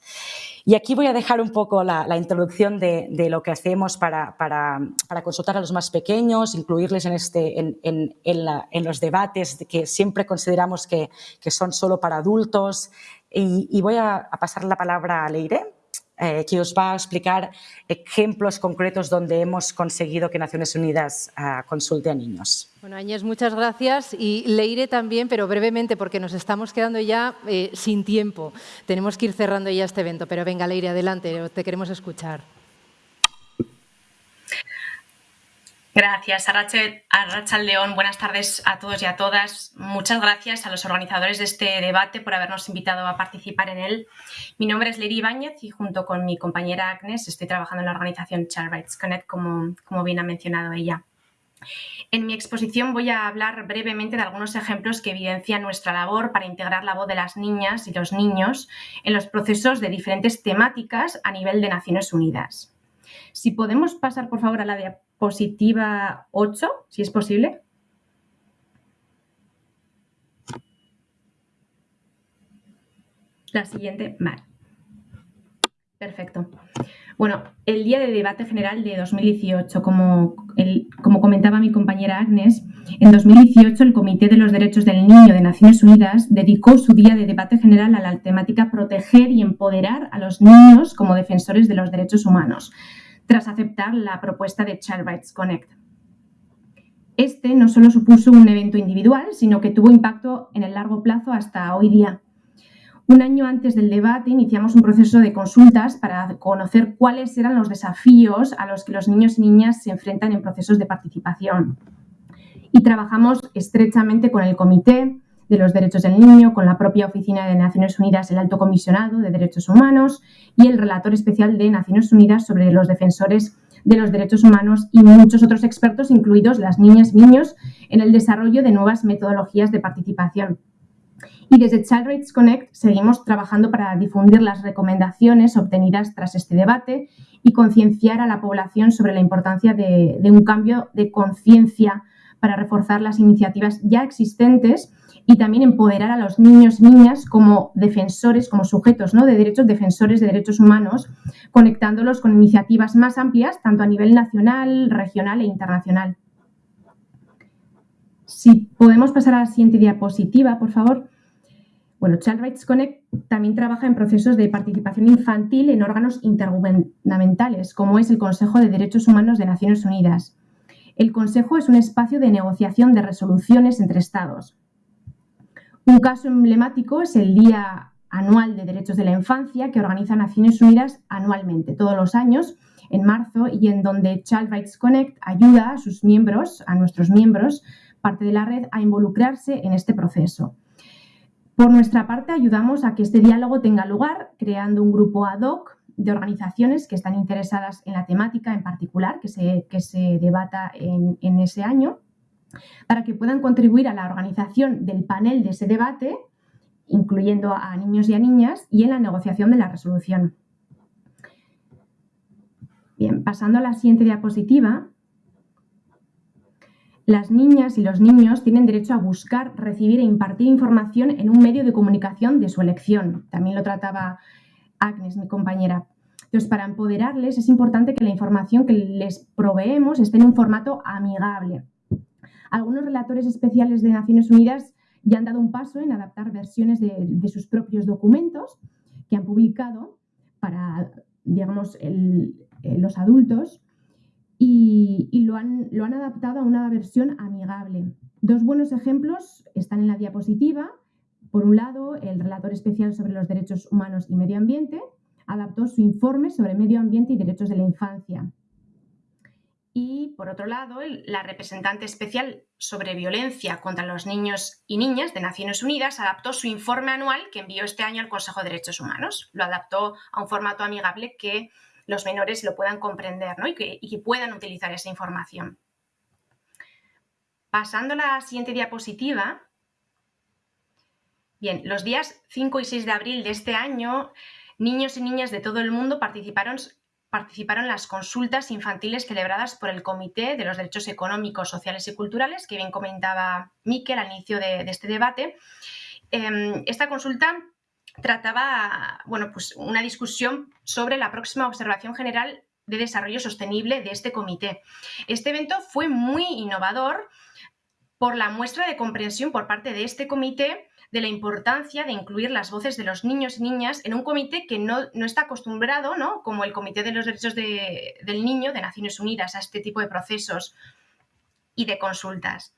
Y aquí voy a dejar un poco la, introducción de, lo que hacemos para, consultar a los más pequeños, incluirles en, este, los debates que siempre consideramos que, son solo para adultos. Y, voy a, pasar la palabra a Leire, eh, que os va a explicar ejemplos concretos donde hemos conseguido que Naciones Unidas ah, consulte a niños. Bueno, Áñez, muchas gracias. Y Leire también, pero brevemente, porque nos estamos quedando ya eh, sin tiempo. Tenemos que ir cerrando ya este evento. Pero venga, Leire, adelante, te queremos escuchar. Gracias, Arracha León. Buenas tardes a todos y a todas. Muchas gracias a los organizadores de este debate por habernos invitado a participar en él. Mi nombre es Lery Ibáñez y junto con mi compañera Agnes estoy trabajando en la organización Child Rights Connect, como, como bien ha mencionado ella. En mi exposición voy a hablar brevemente de algunos ejemplos que evidencian nuestra labor para integrar la voz de las niñas y los niños en los procesos de diferentes temáticas a nivel de Naciones Unidas. Si podemos pasar, por favor, a la diapositiva positiva 8, si es posible. La siguiente, vale. Perfecto. Bueno, el día de debate general de 2018, como, como comentaba mi compañera Agnes, en 2018 el Comité de los Derechos del Niño de Naciones Unidas dedicó su día de debate general a la temática proteger y empoderar a los niños como defensores de los derechos humanos, tras aceptar la propuesta de Child Rights Connect. Este no solo supuso un evento individual, sino que tuvo impacto en el largo plazo hasta hoy día. Un año antes del debate iniciamos un proceso de consultas para conocer cuáles eran los desafíos a los que los niños y niñas se enfrentan en procesos de participación. Y trabajamos estrechamente con el comité, de los Derechos del Niño, con la propia Oficina de Naciones Unidas, el Alto Comisionado de Derechos Humanos y el Relator Especial de Naciones Unidas sobre los defensores de los derechos humanos y muchos otros expertos, incluidos las niñas y niños, en el desarrollo de nuevas metodologías de participación. Y desde Child Rights Connect seguimos trabajando para difundir las recomendaciones obtenidas tras este debate y concienciar a la población sobre la importancia de, de un cambio de conciencia para reforzar las iniciativas ya existentes y también empoderar a los niños y niñas como defensores, como sujetos ¿no? de derechos, defensores de derechos humanos, conectándolos con iniciativas más amplias, tanto a nivel nacional, regional e internacional. Si podemos pasar a la siguiente diapositiva, por favor. Bueno, Child Rights Connect también trabaja en procesos de participación infantil en órganos intergubernamentales, como es el Consejo de Derechos Humanos de Naciones Unidas. El Consejo es un espacio de negociación de resoluciones entre Estados, un caso emblemático es el Día Anual de Derechos de la Infancia que organiza Naciones Unidas anualmente, todos los años, en marzo y en donde Child Rights Connect ayuda a sus miembros, a nuestros miembros, parte de la red, a involucrarse en este proceso. Por nuestra parte, ayudamos a que este diálogo tenga lugar creando un grupo ad hoc de organizaciones que están interesadas en la temática en particular que se, que se debata en, en ese año, para que puedan contribuir a la organización del panel de ese debate, incluyendo a niños y a niñas, y en la negociación de la resolución. Bien, pasando a la siguiente diapositiva, las niñas y los niños tienen derecho a buscar, recibir e impartir información en un medio de comunicación de su elección. También lo trataba Agnes, mi compañera. Entonces, para empoderarles es importante que la información que les proveemos esté en un formato amigable. Algunos relatores especiales de Naciones Unidas ya han dado un paso en adaptar versiones de, sus propios documentos que han publicado para, digamos, eh, los adultos y, lo han adaptado a una versión amigable. Dos buenos ejemplos están en la diapositiva. Por un lado, el relator especial sobre los derechos humanos y medio ambiente adaptó su informe sobre medio ambiente y derechos de la infancia. Y, por otro lado, la representante especial sobre violencia contra los niños y niñas de Naciones Unidas adaptó su informe anual que envió este año al Consejo de Derechos Humanos. Lo adaptó a un formato amigable que los menores lo puedan comprender ¿no? y, que, y que puedan utilizar esa información. Pasando a la siguiente diapositiva, Bien, los días 5 y 6 de abril de este año, niños y niñas de todo el mundo participaron, participaron las consultas infantiles celebradas por el Comité de los Derechos Económicos, Sociales y Culturales, que bien comentaba Miquel al inicio de, este debate. Eh, esta consulta trataba bueno, pues una discusión sobre la próxima observación general de desarrollo sostenible de este comité. Este evento fue muy innovador por la muestra de comprensión por parte de este comité de la importancia de incluir las voces de los niños y niñas en un comité que no, no está acostumbrado, ¿no? como el Comité de los Derechos de, del Niño de Naciones Unidas, a este tipo de procesos y de consultas.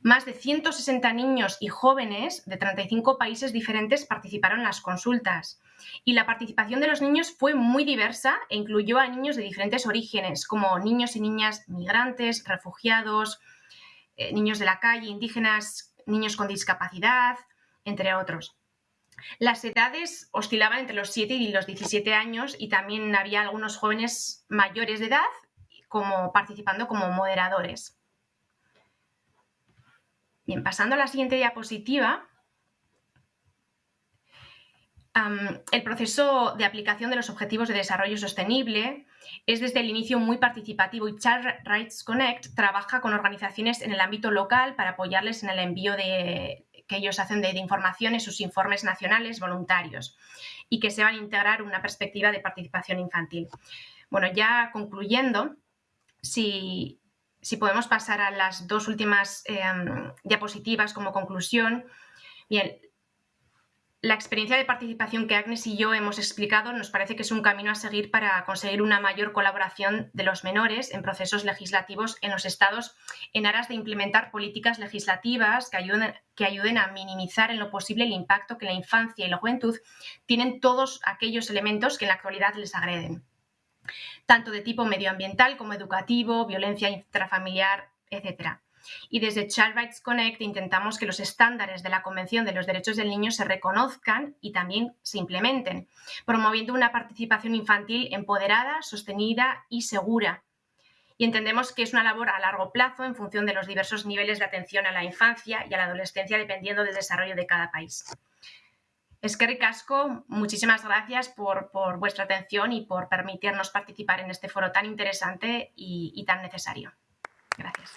Más de 160 niños y jóvenes de 35 países diferentes participaron en las consultas. Y la participación de los niños fue muy diversa e incluyó a niños de diferentes orígenes, como niños y niñas migrantes, refugiados, eh, niños de la calle, indígenas, niños con discapacidad, entre otros. Las edades oscilaban entre los 7 y los 17 años y también había algunos jóvenes mayores de edad como participando como moderadores. Bien, pasando a la siguiente diapositiva, el proceso de aplicación de los Objetivos de Desarrollo Sostenible es desde el inicio muy participativo y Child Rights Connect trabaja con organizaciones en el ámbito local para apoyarles en el envío de, que ellos hacen de, información en sus informes nacionales voluntarios y que se van a integrar una perspectiva de participación infantil. Bueno, ya concluyendo, si, si podemos pasar a las dos últimas eh, diapositivas como conclusión. Bien, la experiencia de participación que Agnes y yo hemos explicado nos parece que es un camino a seguir para conseguir una mayor colaboración de los menores en procesos legislativos en los estados en aras de implementar políticas legislativas que ayuden, a minimizar en lo posible el impacto que la infancia y la juventud tienen todos aquellos elementos que en la actualidad les agreden tanto de tipo medioambiental como educativo, violencia intrafamiliar, etc. Y desde Child Rights Connect intentamos que los estándares de la Convención de los Derechos del Niño se reconozcan y también se implementen, promoviendo una participación infantil empoderada, sostenida y segura. Y entendemos que es una labor a largo plazo en función de los diversos niveles de atención a la infancia y a la adolescencia dependiendo del desarrollo de cada país. Es que ricasco, muchísimas gracias por, por, vuestra atención y por permitirnos participar en este foro tan interesante y, y tan necesario. Gracias.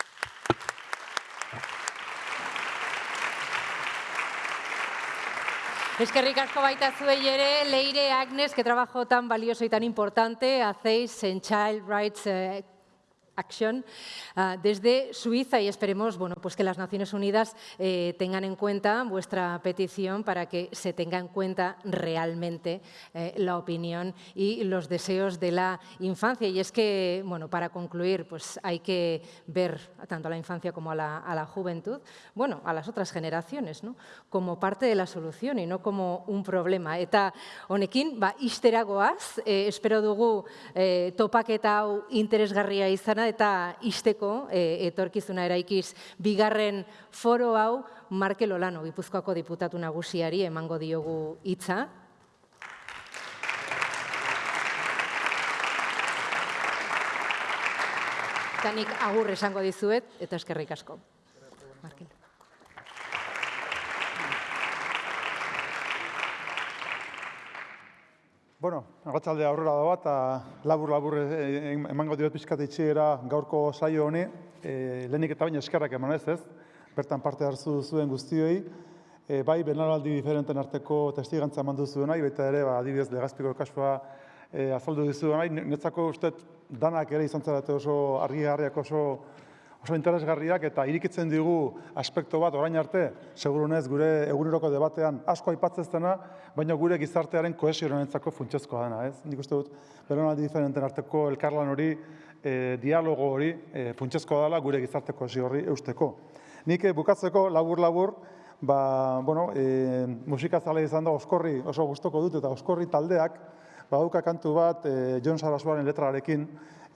Es que ricasco baita zuei ere, Leire, Agnes, qué trabajo tan valioso y tan importante hacéis en Child Rights eh, acción ah, desde Suiza y esperemos bueno, pues que las Naciones Unidas eh, tengan en cuenta vuestra petición para que se tenga en cuenta realmente eh, la opinión y los deseos de la infancia. Y es que, bueno, para concluir, pues hay que ver tanto a la infancia como a la, juventud, bueno, a las otras generaciones, ¿no? como parte de la solución y no como un problema. Eta honekin, ba, isteragoaz, eh, espero dugu eh, topaketa hau interesgarria izana eta isteko e, etorkizuna eraikiz bigarren foro hau Markel Olano, Gipuzkoako diputatu nagusiari emango diogu hitza. Tanik agur esango dizuet eta eskerrik asko. Markel. Bueno, agatzalde aurrera da bat, labur-labur emango diot pizkat itxiera gaurko saio honi, e, lehenik eta baina eskerrak eman ez? Ez, bertan parte hartu zuen guztioi, e, bai, benaraldi diferenten arteko testigantza eman duzu nahi, baita ere, ba, adibidez, legazpiko kasua e, azaldu dizu nahi, netzako uste danak ere izan zarete oso argi oso oso interesgarriak eta irikitzen digu aspekto bat orain arte, segurunez gure eguneroko debatean asko aipatzeztena, baina gure gizartearen kohesionenetzako funtsezkoa dena, ez? Nik uste dut, beronaldi diferenten arteko elkarlan hori, e, dialogo hori, e, funtsezkoa dela gure gizarte kohesio hori eusteko. Nik e, bukatzeko labur-labur, ba, bueno, e, musika zale izan da oskorri oso gustoko dut eta oskorri taldeak, baduka kantu bat e, John Sarasuaren letrarekin,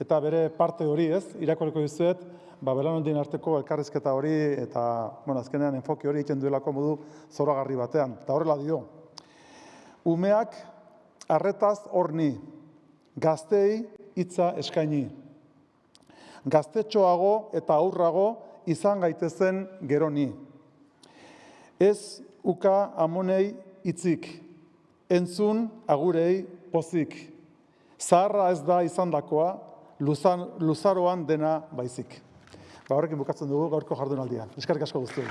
eta bere parte hori ez, irakoreko dizuet, ba, belanondien arteko elkarrizketa hori eta bueno, azkenean enfoki hori egiten duelako modu zoragarri batean. Eta horrela dio, umeak arretaz horni, gaztei hitza eskaini. Gaztetxoago eta aurrago izan gaitezen geroni. Ez uka amonei hitzik, entzun agurei pozik. Zaharra ez da izandakoa, luzaroan dena baizik. Ba, horrekin bukatzen dugu gaurko jardunaldia. Eskerrik asko guztien.